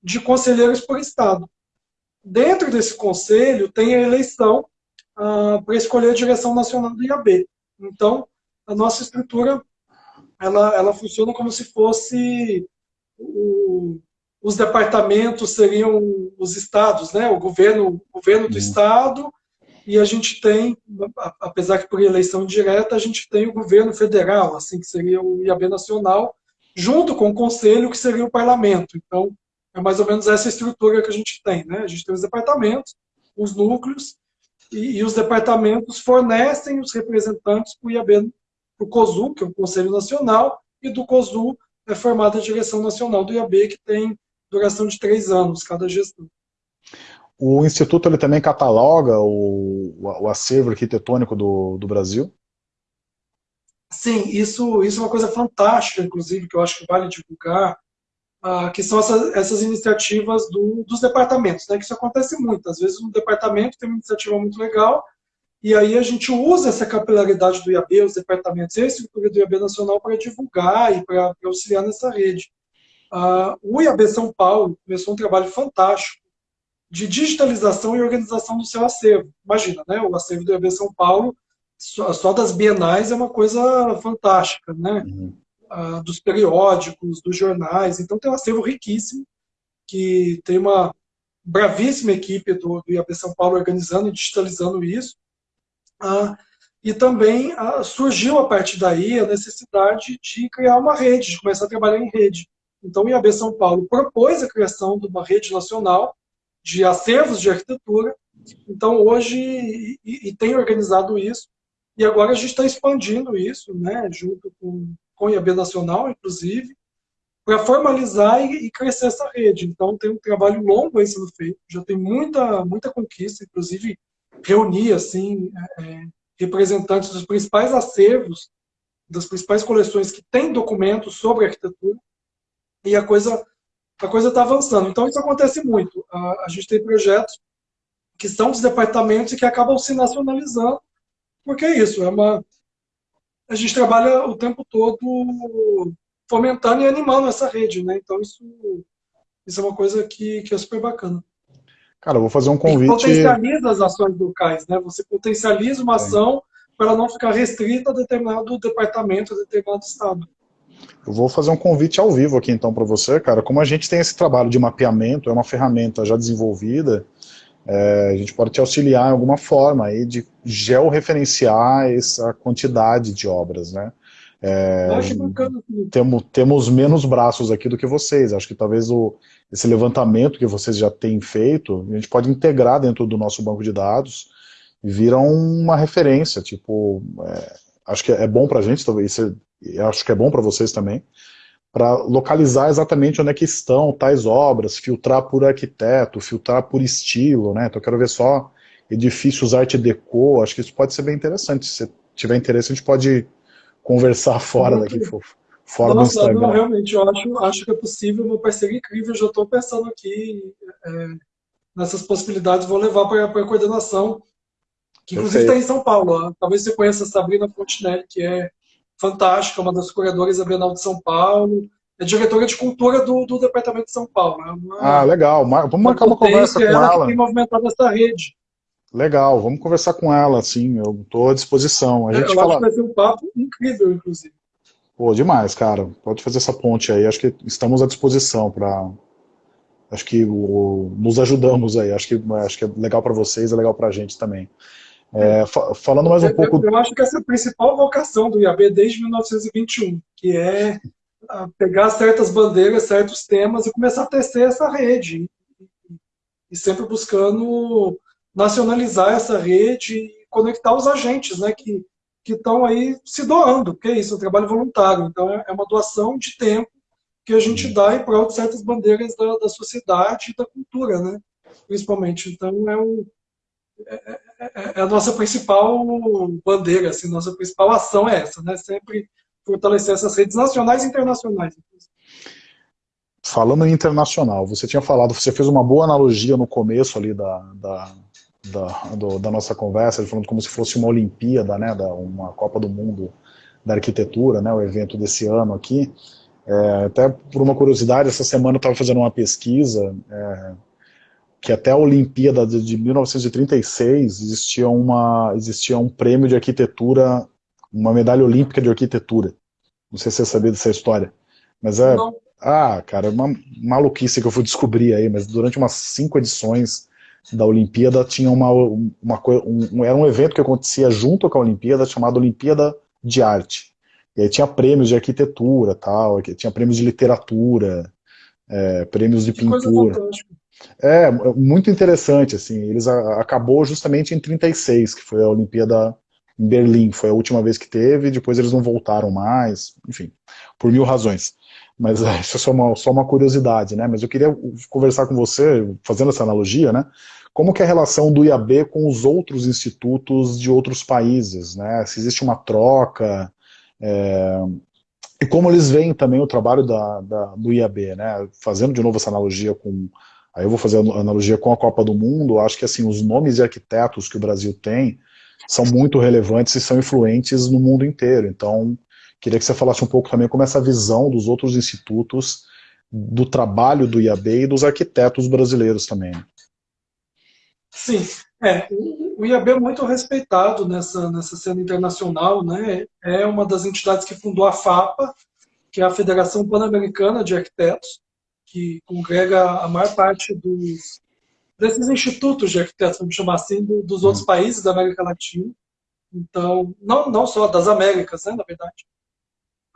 de conselheiros por Estado. Dentro desse conselho tem a eleição ah, para escolher a direção nacional do IAB. Então, a nossa estrutura ela, ela funciona como se fosse o, os departamentos seriam os estados, né? o governo, o governo do uhum. estado e a gente tem, apesar que por eleição direta, a gente tem o governo federal, assim que seria o IAB nacional, junto com o conselho, que seria o parlamento. Então, é mais ou menos essa estrutura que a gente tem. Né? A gente tem os departamentos, os núcleos, e, e os departamentos fornecem os representantes para o IAB, para o COSU, que é o Conselho Nacional, e do COSU é formada a direção nacional do IAB, que tem duração de três anos, cada gestão. O Instituto ele também cataloga o, o acervo arquitetônico do, do Brasil? Sim, isso, isso é uma coisa fantástica, inclusive, que eu acho que vale divulgar, uh, que são essas, essas iniciativas do, dos departamentos, né, que isso acontece muito. Às vezes um departamento tem uma iniciativa muito legal, e aí a gente usa essa capilaridade do IAB, os departamentos e a estrutura do IAB Nacional para divulgar e para auxiliar nessa rede. Uh, o IAB São Paulo começou um trabalho fantástico de digitalização e organização do seu acervo. Imagina, né? o acervo do IAB São Paulo, só, só das bienais é uma coisa fantástica, né? Uhum. Uh, dos periódicos, dos jornais. Então tem um acervo riquíssimo, que tem uma bravíssima equipe do, do IAB São Paulo organizando e digitalizando isso. Uh, e também surgiu a partir daí a necessidade de criar uma rede, de começar a trabalhar em rede. Então o IAB São Paulo propôs a criação de uma rede nacional de acervos de arquitetura. Então hoje, e, e tem organizado isso, e agora a gente está expandindo isso, né, junto com, com o IAB Nacional, inclusive, para formalizar e, e, crescer essa rede. Então tem um trabalho longo aí sendo feito, já tem muita, muita conquista, inclusive reunir assim, é, é representantes dos principais acervos, das principais coleções que têm documentos sobre arquitetura, e a coisa a coisa está avançando. Então isso acontece muito. A, a gente tem projetos que são dos departamentos e que acabam se nacionalizando, porque é isso, é uma... A gente trabalha o tempo todo fomentando e animando essa rede, né? Então isso, isso é uma coisa que, que é super bacana. Cara, eu vou fazer um convite... E potencializa as ações locais, né? Você potencializa uma ação para ela não ficar restrita a determinado departamento, a determinado estado. Eu vou fazer um convite ao vivo aqui então para você, cara. Como a gente tem esse trabalho de mapeamento, é uma ferramenta já desenvolvida, é, a gente pode te auxiliar em alguma forma aí de georreferenciar essa quantidade de obras, né? É, temos, temos menos braços aqui do que vocês. Acho que talvez o, esse levantamento que vocês já têm feito, a gente pode integrar dentro do nosso banco de dados e virar uma referência. Tipo, é, acho que é bom para a gente, talvez acho que é bom para vocês também, para localizar exatamente onde é que estão tais obras, filtrar por arquiteto, filtrar por estilo, né? Então eu quero ver só edifícios arte deco, acho que isso pode ser bem interessante. Se tiver interesse, a gente pode conversar fora daqui, fora Nossa, do Instagram. Não, realmente, eu acho, acho que é possível, uma parceria incrível, já estou pensando aqui é, nessas possibilidades, vou levar para a coordenação, que inclusive está em São Paulo. Talvez você conheça a Sabrina Fontinelli, que é fantástica, uma das curadoras da Bienal de São Paulo, é diretora de cultura do, do Departamento de São Paulo. É uma, ah, legal. Vamos marcar uma conversa com ela. ela. Que tem movimentado essa rede. Legal, vamos conversar com ela, sim, eu estou à disposição. A é, gente eu fala... acho que vai ser um papo incrível, inclusive. Pô, demais, cara. Pode fazer essa ponte aí. Acho que estamos à disposição para. Acho que o... nos ajudamos aí. Acho que, acho que é legal para vocês, é legal para a gente também. É, falando mais um eu, pouco... Eu acho que essa é a principal vocação do IAB desde 1921, que é pegar certas bandeiras, certos temas e começar a tecer essa rede. E sempre buscando nacionalizar essa rede e conectar os agentes né, que estão aí se doando, porque é isso, é um trabalho voluntário. Então é, é uma doação de tempo que a gente dá em prol de certas bandeiras da, da sociedade e da cultura, né? principalmente. Então é um é, é, é, a nossa principal bandeira, assim, nossa principal ação é essa, né? Sempre fortalecer essas redes nacionais e internacionais. Falando em internacional, você tinha falado, você fez uma boa analogia no começo ali da, da, da, do, da nossa conversa, falando como se fosse uma Olimpíada, né, da, uma Copa do Mundo da Arquitetura, né, o evento desse ano aqui. É, até por uma curiosidade, essa semana eu estava fazendo uma pesquisa é, que até a Olimpíada de, de 1936 existia, uma, existia um prêmio de arquitetura, uma medalha olímpica de arquitetura. Não sei se você sabia dessa história. Mas é. Não. Ah, cara, é uma maluquice que eu fui descobrir aí, mas durante umas cinco edições da Olimpíada tinha uma, uma um, era um evento que acontecia junto com a Olimpíada chamado Olimpíada de Arte. E aí tinha prêmios de arquitetura, tal, tinha prêmios de literatura, é, prêmios de que pintura. É, muito interessante, assim, eles a, acabou justamente em 36, que foi a Olimpíada em Berlim, foi a última vez que teve, depois eles não voltaram mais, enfim, por mil razões. Mas é, isso é só uma, só uma curiosidade, né? Mas eu queria conversar com você, fazendo essa analogia, né? Como que é a relação do IAB com os outros institutos de outros países, né? Se existe uma troca, é, e como eles veem também o trabalho da, da, do IAB, né? Fazendo de novo essa analogia com... Aí eu vou fazer a analogia com a Copa do Mundo, acho que assim, os nomes de arquitetos que o Brasil tem são muito relevantes e são influentes no mundo inteiro. Então, Queria que você falasse um pouco também como essa visão dos outros institutos, do trabalho do IAB e dos arquitetos brasileiros também. Sim, é, o IAB é muito respeitado nessa, nessa cena internacional, né? é uma das entidades que fundou a FAPA, que é a Federação Pan-Americana de Arquitetos, que congrega a maior parte dos, desses institutos de arquitetos, vamos chamar assim, do, dos outros uhum. países da América Latina. Então, não, não só das Américas, né, na verdade.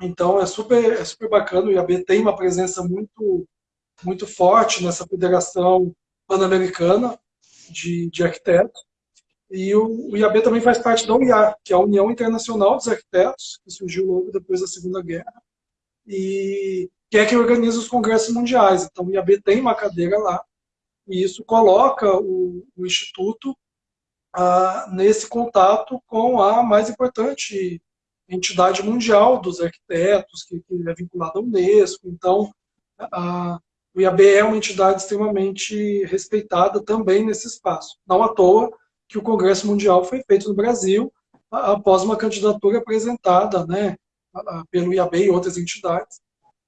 Então é super, é super bacana, o IAB tem uma presença muito, muito forte nessa federação pan-americana de, de arquitetos. E o, o, IAB também faz parte da UIA, que é a União Internacional dos Arquitetos, que surgiu logo depois da Segunda Guerra, e que é que organiza os congressos mundiais. Então o IAB tem uma cadeira lá, e isso coloca o, o Instituto ah, nesse contato com a mais importante entidade mundial dos arquitetos, que, que é vinculada à Unesco. Então, o IAB é uma entidade extremamente respeitada também nesse espaço. Não à toa que o Congresso Mundial foi feito no Brasil após uma candidatura apresentada né, pelo IAB e outras entidades,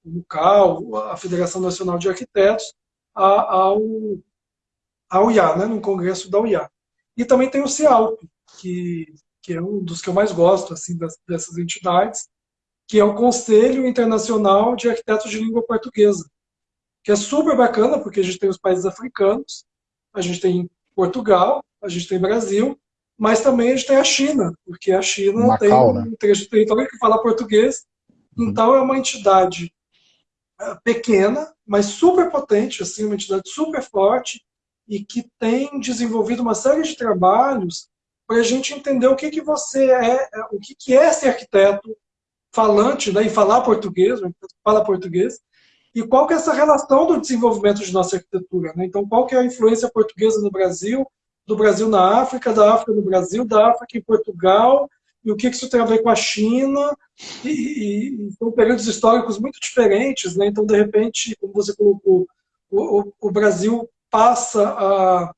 o CAL, a Federação Nacional de Arquitetos, ao, ao IA, né, no Congresso da UIA. E também tem o CIALP, que que é um dos que eu mais gosto assim dessas entidades, que é o Conselho Internacional de Arquitetos de Língua Portuguesa, que é super bacana, porque a gente tem os países africanos, a gente tem Portugal, a gente tem Brasil, mas também a gente tem a China, porque a China Macau, tem um né? trecho de território que fala português, uhum. então é uma entidade pequena, mas super potente, assim, uma entidade super forte, e que tem desenvolvido uma série de trabalhos para a gente entender o que, que você é, o que, que é ser arquiteto falante, né, e falar português, fala português, e qual que é essa relação do desenvolvimento de nossa arquitetura. Né? Então, qual que é a influência portuguesa no Brasil, do Brasil na África, da África no Brasil, da África em Portugal, e o que, isso tem a ver com a China, e, e, são períodos históricos muito diferentes, né? então, de repente, como você colocou, o, o, o Brasil passa a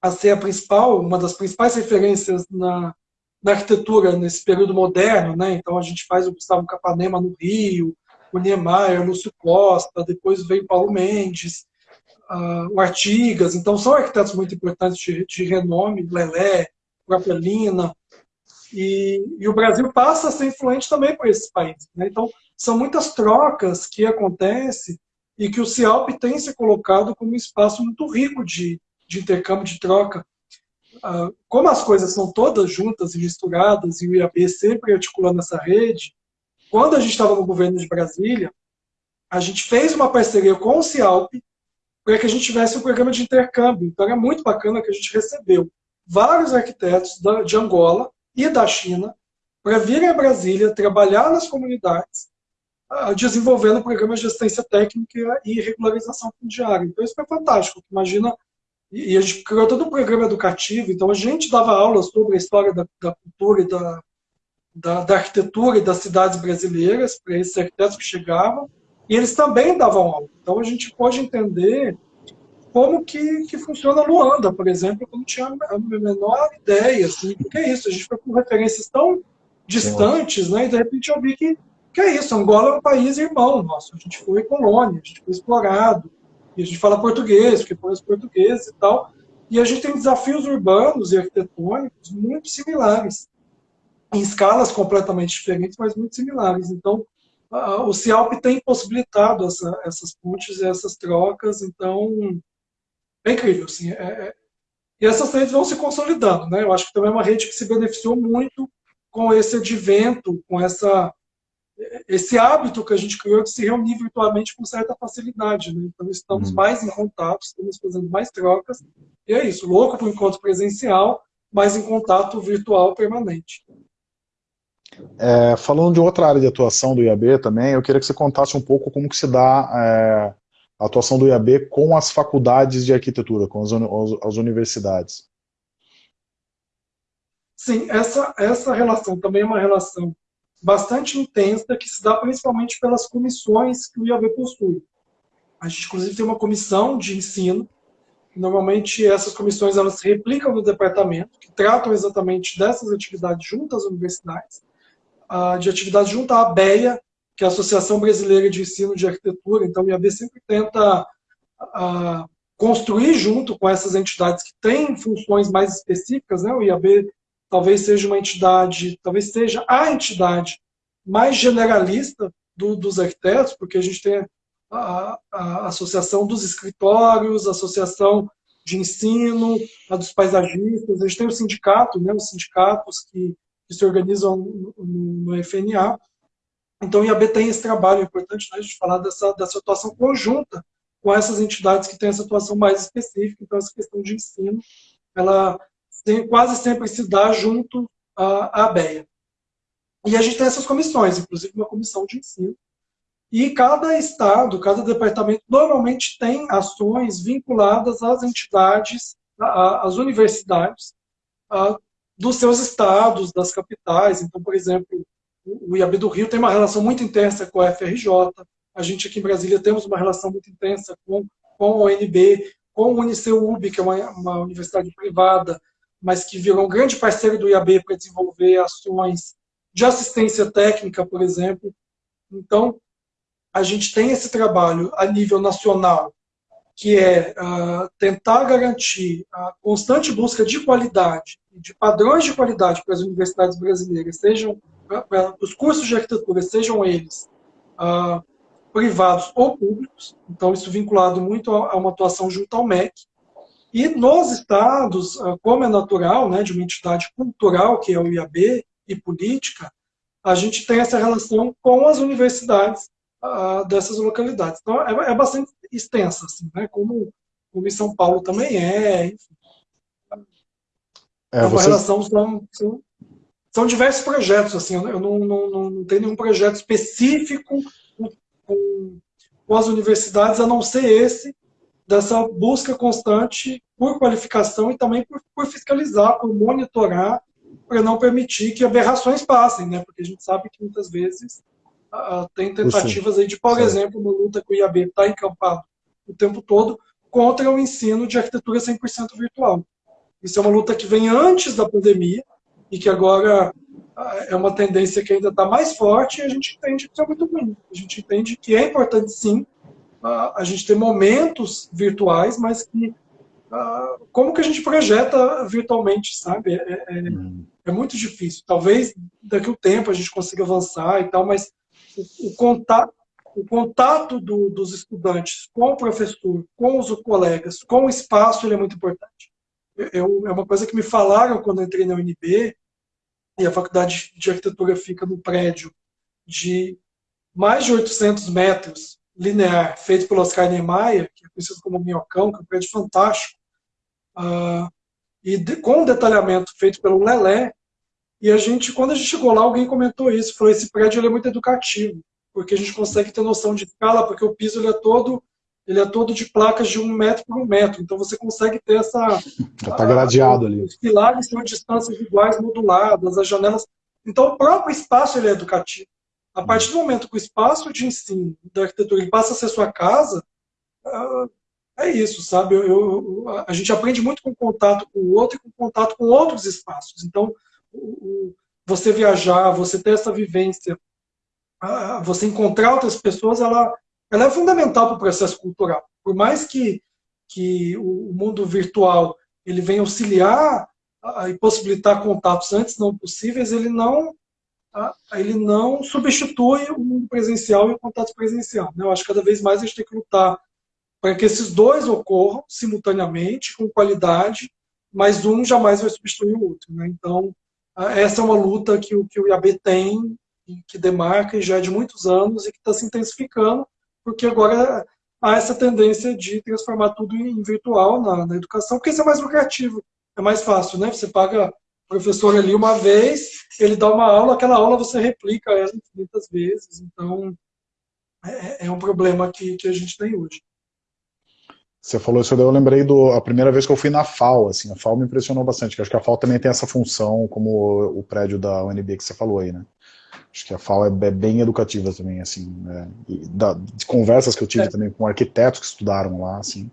a ser a principal, uma das principais referências na, na arquitetura nesse período moderno, né? Então a gente faz o Gustavo Capanema no Rio, o Niemeyer, o Lúcio Costa, depois veio Paulo Mendes, uh, o Artigas, então são arquitetos muito importantes de, de renome, Lelé, própria Lina, e, e, o Brasil passa a ser influente também por esses países. Né? Então são muitas trocas que acontecem e que o CIALP tem se colocado como um espaço muito rico de, de intercâmbio, de troca. Ah, como as coisas são todas juntas e misturadas, e o IAB sempre articulando essa rede, quando a gente estava no governo de Brasília, a gente fez uma parceria com o CIALP para que a gente tivesse um programa de intercâmbio. Então era muito bacana que a gente recebeu vários arquitetos de Angola e da China para virem a Brasília, trabalhar nas comunidades, ah, desenvolvendo programas de assistência técnica e regularização fundiária. Então isso foi fantástico. Imagina e, a gente criou todo um programa educativo, então a gente dava aulas sobre a história da, da cultura e da, da, da, arquitetura e das cidades brasileiras para esses arquitetos que chegavam, e eles também davam aula. Então a gente pode entender como que, que funciona Luanda, por exemplo, eu não tinha a menor ideia, assim, porque é isso, a gente foi com referências tão distantes, né, e de repente eu vi que, que é isso, Angola é um país irmão nosso, a gente foi colônia, a gente foi explorado, e a gente fala português, porque põe os portugueses e tal. E a gente tem desafios urbanos e arquitetônicos muito similares, em escalas completamente diferentes, mas muito similares. Então, o CIALP tem possibilitado essa, essas pontes e essas trocas, então é incrível. Assim, é, é, E essas redes vão se consolidando. Né? Eu acho que também é uma rede que se beneficiou muito com esse advento, com essa, esse hábito que a gente criou de se reunir virtualmente com certa facilidade. Né? Então, estamos uhum. mais em contato, estamos fazendo mais trocas. E é isso, louco para o encontro presencial, mas em contato virtual permanente. É, falando de outra área de atuação do IAB também, eu queria que você contasse um pouco como que se dá é, a atuação do IAB com as faculdades de arquitetura, com as, as universidades. Sim, essa, essa relação também é uma relação bastante intensa que se dá principalmente pelas comissões que o IAB possui. A gente, inclusive, tem uma comissão de ensino. Normalmente, essas comissões elas se replicam no departamento, que tratam exatamente dessas atividades junto às universidades de atividade junto à ABEA, que é a Associação Brasileira de Ensino de Arquitetura. Então, o IAB sempre tenta construir junto com essas entidades que têm funções mais específicas. Né? O IAB talvez seja uma entidade, talvez seja a entidade mais generalista do, dos arquitetos, porque a gente tem a, a, Associação dos Escritórios, a Associação de Ensino, a dos Paisagistas, a gente tem o sindicato, né, os sindicatos que que se organizam no, no FNA. Então, o IAB tem esse trabalho, é importante né, a gente falar dessa, dessa atuação conjunta com essas entidades que têm essa atuação mais específica. Então, essa questão de ensino, ela tem, quase sempre se dá junto à, à ABEA. E a gente tem essas comissões, inclusive uma comissão de ensino. E cada estado, cada departamento, normalmente tem ações vinculadas às entidades, às universidades, dos seus estados, das capitais. Então, por exemplo, o IAB do Rio tem uma relação muito intensa com a FRJ, a gente aqui em Brasília temos uma relação muito intensa com, com a ONB, com o UniceuB, que é uma, uma universidade privada, mas que virou um grande parceiro do IAB para desenvolver ações de assistência técnica, por exemplo. Então, a gente tem esse trabalho a nível nacional que é uh, tentar garantir a constante busca de qualidade, de padrões de qualidade para as universidades brasileiras, sejam para os cursos de arquitetura, sejam eles uh, privados ou públicos, então isso vinculado muito a, a, uma atuação junto ao MEC, e nos estados, uh, como é natural, né, de uma entidade cultural, que é o IAB, e política, a gente tem essa relação com as universidades uh, dessas localidades. Então, é, é, bastante extensa, assim, né? como, como em São Paulo também é, enfim. É, é uma relação, são, são, são, diversos projetos, assim, eu não, não, não, não tenho nenhum projeto específico com, com, com as universidades, a não ser esse, dessa busca constante por qualificação e também por, por fiscalizar, por monitorar, para não permitir que aberrações passem, né? Porque a gente sabe que muitas vezes Uh, tem tentativas aí de, por Sim. exemplo, uma luta que o IAB está encampado o tempo todo contra o ensino de arquitetura 100% virtual. Isso é uma luta que vem antes da pandemia e que agora uh, é uma tendência que ainda está mais forte e a gente entende que isso é muito ruim. A gente entende que é importante, sim, uh, a gente ter momentos virtuais, mas que como que a gente projeta virtualmente, sabe? É, é, hum. é muito difícil. Talvez daqui a um tempo a gente consiga avançar e tal, mas o, contato, o contato do, dos estudantes com o professor, com os colegas, com o espaço, ele é muito importante. Eu, é uma coisa que me falaram quando entrei na UNB, e a faculdade de arquitetura fica no prédio de mais de 800 metros linear, feito pelo Oscar Niemeyer, que é conhecido como Minhocão, que é um prédio fantástico, uh, e de, com um detalhamento feito pelo Lelé, e a gente, quando a gente chegou lá, alguém comentou isso, falou, esse prédio é muito educativo, porque a gente consegue ter noção de escala, porque o piso é todo ele é todo de placas de um metro por um metro, então você consegue ter essa... Está gradeado ali. Os pilares têm distâncias iguais moduladas, as janelas... Então o próprio espaço ele é educativo. A partir do momento que o espaço de ensino da arquitetura passa a ser sua casa, ah, é isso, sabe? Eu, eu, a gente aprende muito com contato com o outro e com contato com outros espaços. Então, você viajar, você ter essa vivência, você encontrar outras pessoas, ela, ela é fundamental para o processo cultural. Por mais que, que o mundo virtual ele venha auxiliar e possibilitar contatos antes não possíveis, ele não ele não substitui o mundo presencial e o contato presencial. Né? Eu acho que cada vez mais a gente tem que lutar para que esses dois ocorram simultaneamente, com qualidade, mas um jamais vai substituir o outro. Né? Então, essa é uma luta que o, que o IAB tem, que demarca e já é de muitos anos e que está se intensificando, porque agora há essa tendência de transformar tudo em virtual na, na educação, porque isso é mais lucrativo, é mais fácil, né? Você paga o professor ali uma vez, ele dá uma aula, aquela aula você replica ela infinitas vezes, então é, é um problema que, que a gente tem hoje. Você falou isso, eu lembrei do a primeira vez que eu fui na FAO, assim, a FAO me impressionou bastante, que acho que a FAO também tem essa função, como o prédio da UNB que você falou aí, né? Acho que a FAO é, é bem educativa também, assim, né? da, de conversas que eu tive é. também com arquitetos que estudaram lá, assim.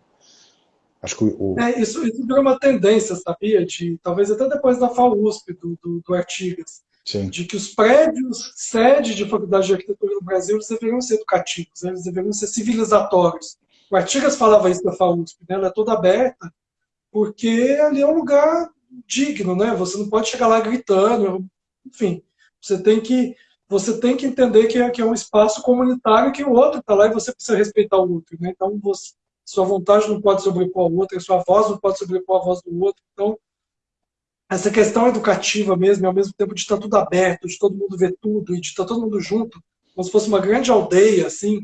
Acho que o... É, isso, isso virou uma tendência, sabia? De, talvez até depois da FAO USP, do, do, do Artigas, Sim. de que os prédios sede de faculdade de arquitetura no Brasil eles deveriam ser educativos, né? eles deveriam ser civilizatórios. O Artigas falava isso da FAO USP, né? ela é toda aberta, porque ali é um lugar digno, né? Você não pode chegar lá gritando, enfim. Você tem que você tem que entender que é, que é um espaço comunitário que o outro está lá e você precisa respeitar o outro. Né? Então, você, sua vontade não pode sobrepor a outra, sua voz não pode sobrepor a voz do outro. Então, essa questão educativa mesmo, ao mesmo tempo de estar tudo aberto, de todo mundo ver tudo e de estar todo mundo junto, como se fosse uma grande aldeia, assim,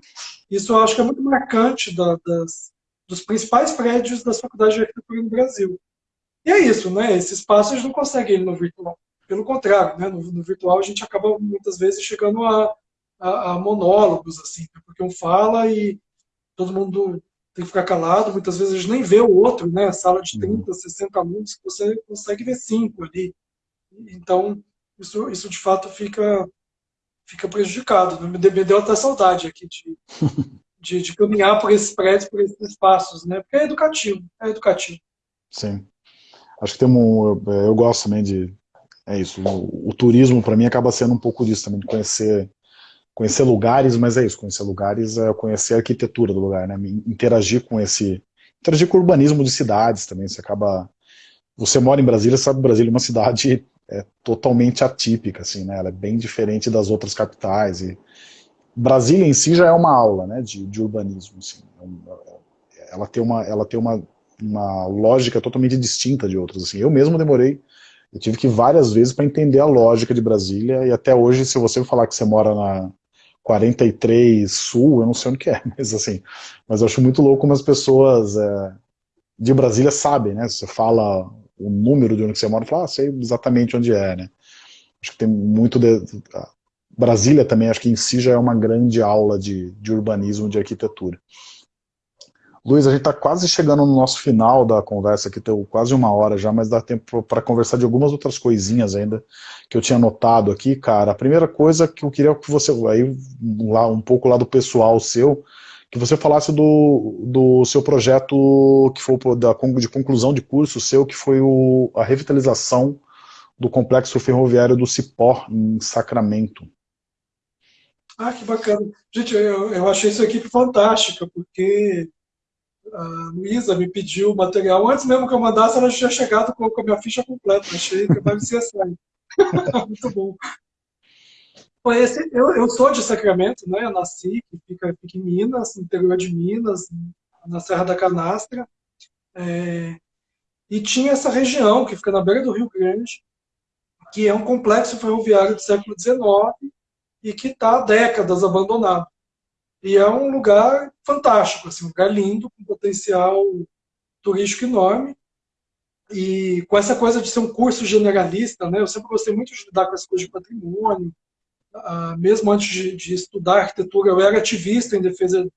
isso eu acho que é muito marcante da, das, dos principais prédios das faculdades de arquitetura no Brasil. E é isso, né? Esse espaço a gente não consegue ele no virtual. Pelo contrário, né? no, no, virtual a gente acaba muitas vezes chegando a, a, a, monólogos, assim, né? porque um fala e todo mundo tem que ficar calado, muitas vezes a gente nem vê o outro, né? Sala de 30, uhum. 60 alunos, você consegue ver cinco ali. Então, isso, isso de fato fica, fica prejudicado. Né? Me deu até saudade aqui de, de, de caminhar por esses prédios, por esses espaços, né? Porque é educativo, é educativo. Sim. Acho que tem um. Eu gosto também de é isso. O, o turismo, para mim, acaba sendo um pouco disso também, de conhecer, conhecer lugares, mas é isso, conhecer lugares é conhecer a arquitetura do lugar, né? Interagir com esse. Interagir com o urbanismo de cidades também. Você acaba. Você mora em Brasília, sabe que Brasília é uma cidade é, totalmente atípica, assim, né? Ela é bem diferente das outras capitais. E Brasília em si já é uma aula, né? De, de urbanismo, assim. É ela tem uma, ela tem uma, uma lógica totalmente distinta de outras. Assim. Eu mesmo demorei eu tive que ir várias vezes para entender a lógica de Brasília, e até hoje, se você falar que você mora na 43 Sul, eu não sei onde que é, mas assim, mas eu acho muito louco como as pessoas é, de Brasília sabem, né? Você fala o número de onde você mora, fala, ah, sei exatamente onde é, né? Acho que tem muito de... Brasília também, acho que em si já é uma grande aula de, de urbanismo, de arquitetura. Luiz, a gente está quase chegando no nosso final da conversa, aqui tem quase uma hora já, mas dá tempo para conversar de algumas outras coisinhas ainda que eu tinha notado aqui, cara. A primeira coisa que eu queria que você, aí lá um pouco lá do pessoal seu, que você falasse do, do seu projeto que foi da, de conclusão de curso seu, que foi o, a revitalização do complexo ferroviário do Cipó, em Sacramento. Ah, que bacana. Gente, eu, eu achei isso aqui fantástico, porque a Luísa me pediu o material. Antes mesmo que eu mandasse, ela já tinha chegado com, a minha ficha completa. Achei que vai ser assim. Muito bom. Esse, eu, eu sou de Sacramento, né? Eu nasci, fica em Minas, no interior de Minas, na Serra da Canastra. É, e tinha essa região, que fica na beira do Rio Grande, que é um complexo ferroviário do século XIX e que está há décadas abandonado. E é um lugar fantástico, assim, um lugar lindo, com potencial turístico enorme. E com essa coisa de ser um curso generalista, né, eu sempre gostei muito de lidar com as coisas de patrimônio. Ah, mesmo antes de, de, estudar arquitetura, eu era ativista em defesa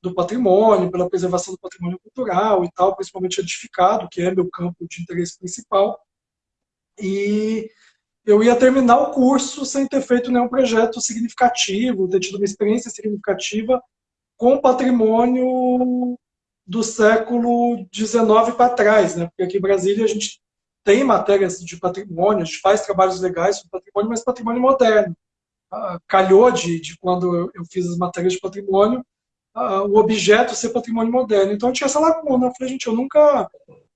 do patrimônio, pela preservação do patrimônio cultural e tal, principalmente edificado, que é meu campo de interesse principal. E eu ia terminar o curso sem ter feito nenhum projeto significativo, ter tido uma experiência significativa com patrimônio do século XIX para trás, né? Porque aqui em Brasília a gente tem matérias de patrimônio, a gente faz trabalhos legais sobre patrimônio, mas patrimônio moderno. Ah, calhou de, de quando eu fiz as matérias de patrimônio, ah, o objeto ser patrimônio moderno. Então eu tinha essa lacuna. Eu falei, gente, eu nunca,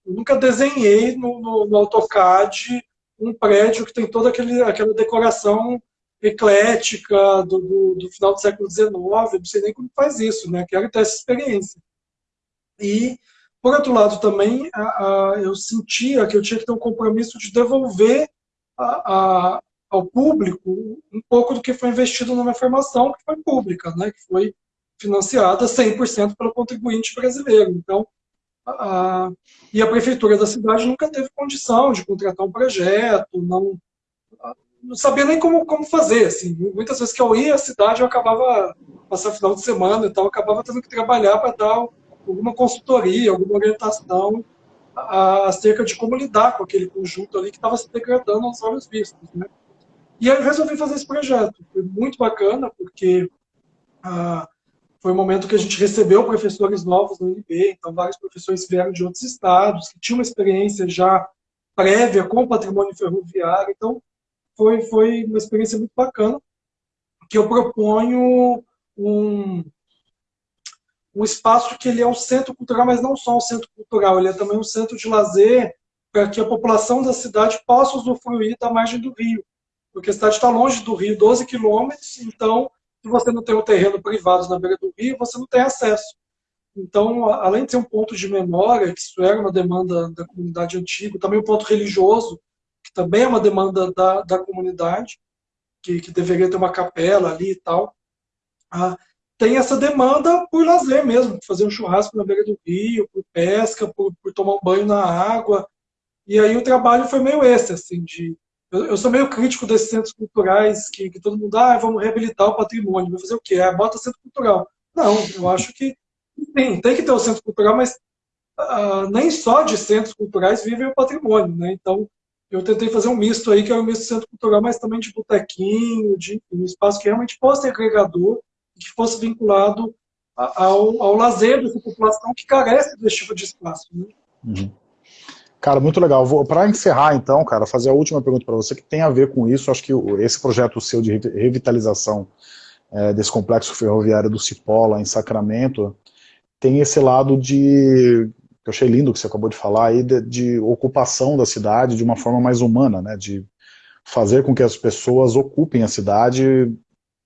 eu nunca desenhei no, no, no AutoCAD um prédio que tem toda aquele, aquela decoração eclética do, do, do, final do século XIX, não sei nem como faz isso, né? Quero ter essa experiência. E Por outro lado, também eu sentia que eu tinha que ter um compromisso de devolver ao público um pouco do que foi investido na minha formação, que foi pública, né, que foi financiada 100% pelo contribuinte brasileiro. Então, a, e a prefeitura da cidade nunca teve condição de contratar um projeto, não, não sabia nem como, como fazer. Assim. Muitas vezes que eu ia à cidade, eu acabava, passar final de semana e tal, acabava tendo que trabalhar para dar alguma consultoria, alguma orientação acerca de como lidar com aquele conjunto ali que estava se degradando aos olhos vistos. Né? E aí eu resolvi fazer esse projeto. Foi muito bacana, porque ah, foi o um momento que a gente recebeu professores novos no UNB, então vários professores vieram de outros estados, que tinham uma experiência já prévia com o patrimônio ferroviário, então foi, foi uma experiência muito bacana, que eu proponho um, um espaço que ele é um centro cultural, mas não só um centro cultural, ele é também um centro de lazer para que a população da cidade possa usufruir da margem do rio. Porque a cidade está longe do rio, 12 quilômetros, então, se você não tem um terreno privado na beira do rio, você não tem acesso. Então, além de ser um ponto de memória, que isso era uma demanda da comunidade antiga, também um ponto religioso, que também é uma demanda da, da comunidade, que, que deveria ter uma capela ali e tal. Ah, tem essa demanda por lazer mesmo, fazer um churrasco na beira do rio, por pesca, por, por tomar um banho na água. E aí o trabalho foi meio esse, assim, de... Eu, eu sou meio crítico desses centros culturais que, que todo mundo, ah, vamos reabilitar o patrimônio. Vai fazer o quê? Ah, bota centro cultural. Não, eu acho que tem, tem que ter o centro cultural, mas uh, nem só de centros culturais vive o patrimônio, né? Então, eu tentei fazer um misto aí, que é um misto de centro cultural, mas também de botequinho, de um espaço que realmente fosse agregador que fosse vinculado ao, ao lazer dessa população que carece desse tipo de espaço. Né? Uhum. Cara, muito legal. Para encerrar, então, cara, fazer a última pergunta para você, que tem a ver com isso. Acho que esse projeto seu de revitalização é, desse complexo ferroviário do Cipó, lá em Sacramento, tem esse lado de, que eu achei lindo que você acabou de falar aí, de, de ocupação da cidade de uma forma mais humana, né, de fazer com que as pessoas ocupem a cidade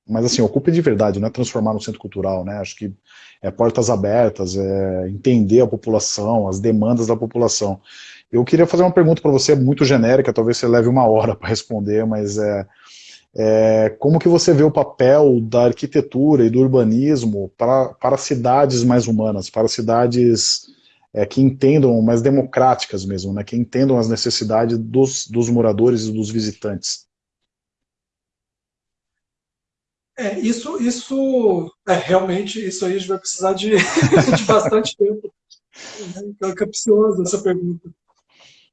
mas assim, ocupe de verdade, não é transformar no centro cultural, né? Acho que é portas abertas, é entender a população, as demandas da população. Eu queria fazer uma pergunta para você, muito genérica, talvez você leve uma hora para responder, mas é, é, como que você vê o papel da arquitetura e do urbanismo para, para cidades mais humanas, para cidades é, que entendam, mais democráticas mesmo, né? Que entendam as necessidades dos, dos moradores e dos visitantes? É, isso, isso é, realmente, isso aí a gente vai precisar de, de bastante tempo. É capciosa essa pergunta.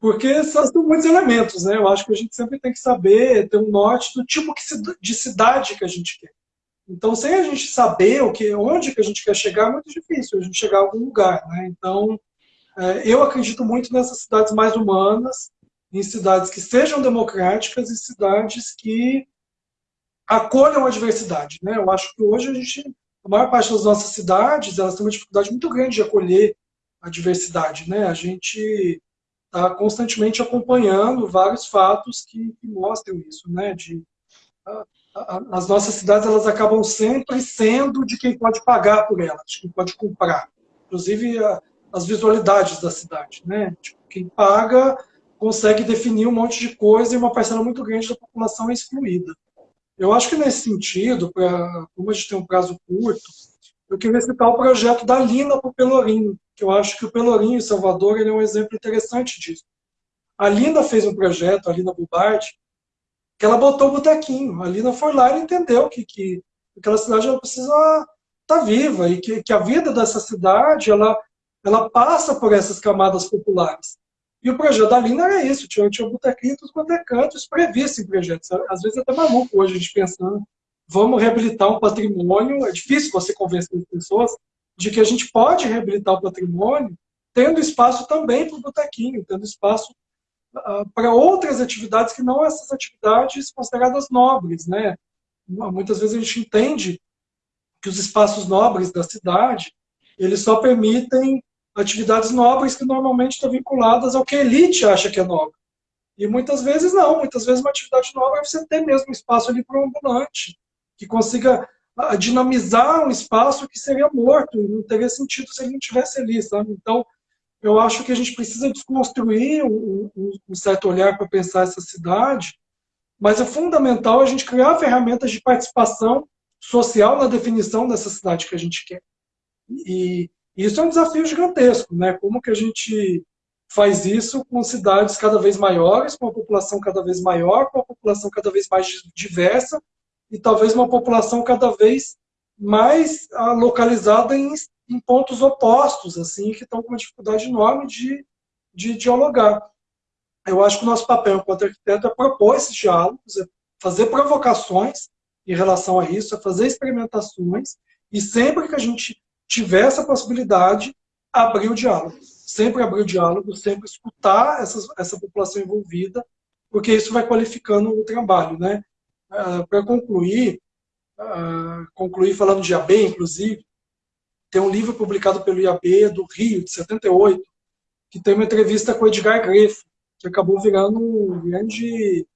Porque são muitos elementos, né? Eu acho que a gente sempre tem que saber, ter um norte do tipo de cidade que a gente quer. Então, sem a gente saber o que, onde que a gente quer chegar, é muito difícil a gente chegar a algum lugar, né? Então, é, eu acredito muito nessas cidades mais humanas, em cidades que sejam democráticas e cidades que acolham a diversidade. Né? Eu acho que hoje a gente, a maior parte das nossas cidades, elas têm uma dificuldade muito grande de acolher a diversidade. Né? A gente está constantemente acompanhando vários fatos que, que mostram isso, né? De, a, a, as nossas cidades elas acabam sempre sendo de quem pode pagar por elas, de quem pode comprar. Inclusive a, as visualidades da cidade. Né? Tipo, quem paga consegue definir um monte de coisa e uma parcela muito grande da população é excluída. Eu acho que nesse sentido, pra, como a gente tem um prazo curto, eu queria citar o projeto da Lina para o Pelourinho, que eu acho que o Pelourinho em Salvador ele é um exemplo interessante disso. A Lina fez um projeto, a Lina Bubardi, que ela botou o botequinho. A Lina foi lá e entendeu que, que aquela cidade ela precisa estar tá viva e que, que a vida dessa cidade ela, ela passa por essas camadas populares. E o projeto da Lina era isso, tinha, tinha botequinho, tudo quanto é previsto em projetos. Às vezes é até maluco hoje a gente pensando, vamos reabilitar um patrimônio, é difícil você convencer as pessoas de que a gente pode reabilitar o patrimônio tendo espaço também para o botequinho, tendo espaço uh, para outras atividades que não essas atividades consideradas nobres. Né? Muitas vezes a gente entende que os espaços nobres da cidade, eles só permitem atividades nobres que normalmente estão vinculadas ao que a elite acha que é nobre. E muitas vezes não, muitas vezes uma atividade nobre é você ter mesmo espaço ali para um ambulante, que consiga ah, dinamizar um espaço que seria morto, e não teria sentido se ele não estivesse ali, sabe? Então, eu acho que a gente precisa desconstruir um, um, certo olhar para pensar essa cidade, mas é fundamental a gente criar ferramentas de participação social na definição dessa cidade que a gente quer. E isso é um desafio gigantesco, né? Como que a gente faz isso com cidades cada vez maiores, com uma população cada vez maior, com uma população cada vez mais diversa e talvez uma população cada vez mais ah, localizada em, em pontos opostos, assim, que estão com uma dificuldade enorme de, de dialogar. Eu acho que o nosso papel enquanto arquiteto é propor esses diálogos, é fazer provocações em relação a isso, é fazer experimentações, e sempre que a gente tiver essa possibilidade, abrir o diálogo. Sempre abrir o diálogo, sempre escutar essa população envolvida, porque isso vai qualificando o trabalho. Né? Ah, Para concluir, uh, concluir falando de IAB, inclusive, tem um livro publicado pelo IAB do Rio, de 78, que tem uma entrevista com o Edgar Grefo, que acabou virando um grande,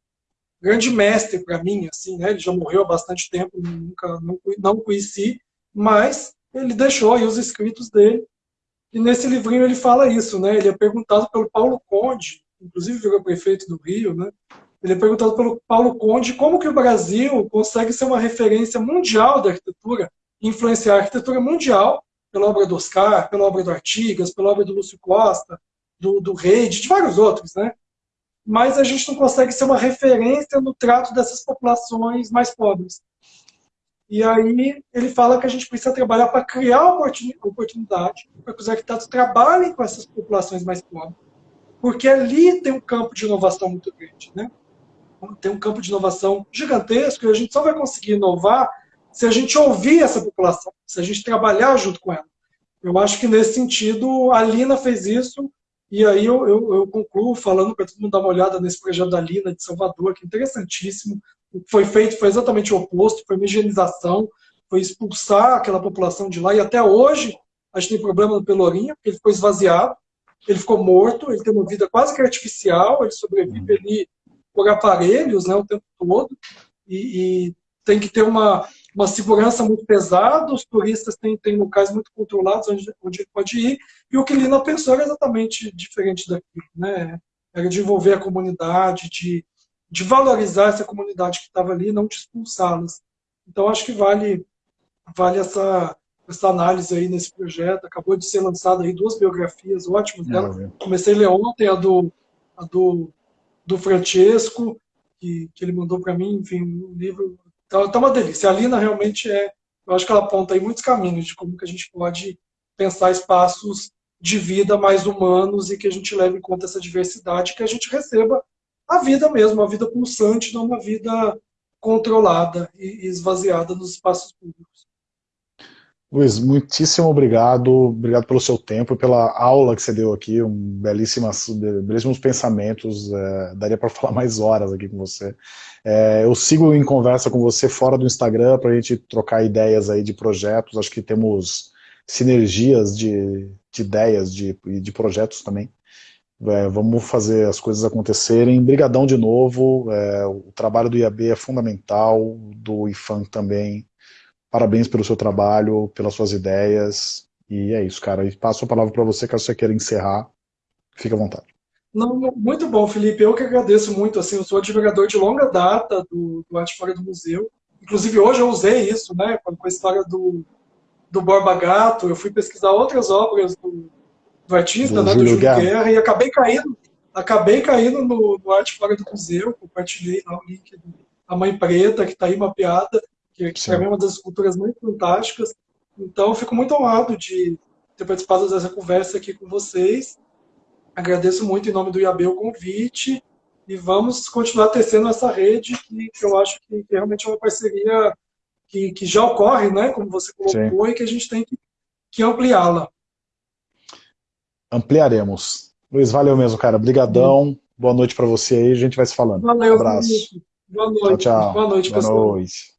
grande mestre para mim. Assim, né? Ele já morreu há bastante tempo, nunca não, não conheci, mas ele deixou aí os escritos dele. E nesse livrinho ele fala isso, né? Ele é perguntado pelo Paulo Conde, inclusive virou prefeito do Rio, né? Ele é perguntado pelo Paulo Conde como que o Brasil consegue ser uma referência mundial da arquitetura, influenciar a arquitetura mundial pela obra do Oscar, pela obra do Artigas, pela obra do Lúcio Costa, do, do Reid, de vários outros, né? Mas a gente não consegue ser uma referência no trato dessas populações mais pobres. E aí ele fala que a gente precisa trabalhar para criar oportunidade para que os arquitetos trabalhem com essas populações mais pobres. Porque ali tem um campo de inovação muito grande. Né? Tem um campo de inovação gigantesco e a gente só vai conseguir inovar se a gente ouvir essa população, se a gente trabalhar junto com ela. Eu acho que nesse sentido a Lina fez isso e aí eu, eu, eu concluo falando para todo mundo dar uma olhada nesse projeto da Lina de Salvador, que é interessantíssimo, o que foi feito foi exatamente o oposto, foi uma higienização, foi expulsar aquela população de lá, e até hoje a gente tem problema no Pelourinho, porque ele ficou esvaziado, ele ficou morto, ele tem uma vida quase que artificial, ele sobrevive uhum. ali por aparelhos né, o tempo todo, e, e tem que ter uma, uma segurança muito pesada, os turistas têm, têm locais muito controlados onde, onde ele pode ir, e o que Lina pensou era exatamente diferente daquilo, né? era de envolver a comunidade, de de valorizar essa comunidade que estava ali, não de expulsá-las. Então, acho que vale, vale essa, essa análise aí nesse projeto. Acabou de ser lançada aí duas biografias ótimas dela. Comecei a ler ontem a do, a do, do Francesco, que, que ele mandou para mim, enfim, um livro. Tá, tá uma delícia. A Lina realmente é, eu acho que ela aponta aí muitos caminhos de como que a gente pode pensar espaços de vida mais humanos e que a gente leve em conta essa diversidade, que a gente receba a vida mesmo, a vida pulsante, não uma vida controlada e esvaziada nos espaços públicos. Luiz, muitíssimo obrigado, obrigado pelo seu tempo e pela aula que você deu aqui, um belíssimas, belíssimos pensamentos, é, daria para falar mais horas aqui com você. É, eu sigo em conversa com você fora do Instagram para a gente trocar ideias aí de projetos, acho que temos sinergias de, de ideias, de, de projetos também. É, vamos fazer as coisas acontecerem. Brigadão de novo, é, o trabalho do IAB é fundamental, do IFAM também. Parabéns pelo seu trabalho, pelas suas ideias. E é isso, cara. E passo a palavra para você, caso você queira encerrar. Fique à vontade. Não, muito bom, Felipe. Eu que agradeço muito. Assim, eu sou admirador de longa data do, do Arte Fora do Museu. Inclusive, hoje eu usei isso, né, com a história do, do Borba Gato. Eu fui pesquisar outras obras do, do artista, do né, Júlio do Júlio Guerra. Guerra, e acabei caindo, acabei caindo no, no Arte Fora do Museu, compartilhei lá o link da Mãe Preta, que está aí mapeada, que, que para mim é uma das esculturas muito fantásticas. Então, fico muito honrado de ter participado dessa conversa aqui com vocês. Agradeço muito em nome do IAB o convite e vamos continuar tecendo essa rede que, que eu acho que, que, realmente é uma parceria que, que já ocorre, né, como você colocou, Sim. e que a gente tem que, que ampliá-la ampliaremos. Luiz, valeu mesmo, cara. Brigadão. Boa noite para você aí, a gente vai se falando. Valeu. Um abraço. Boa noite. Tchau, tchau. Boa noite, Boa pessoal. noite.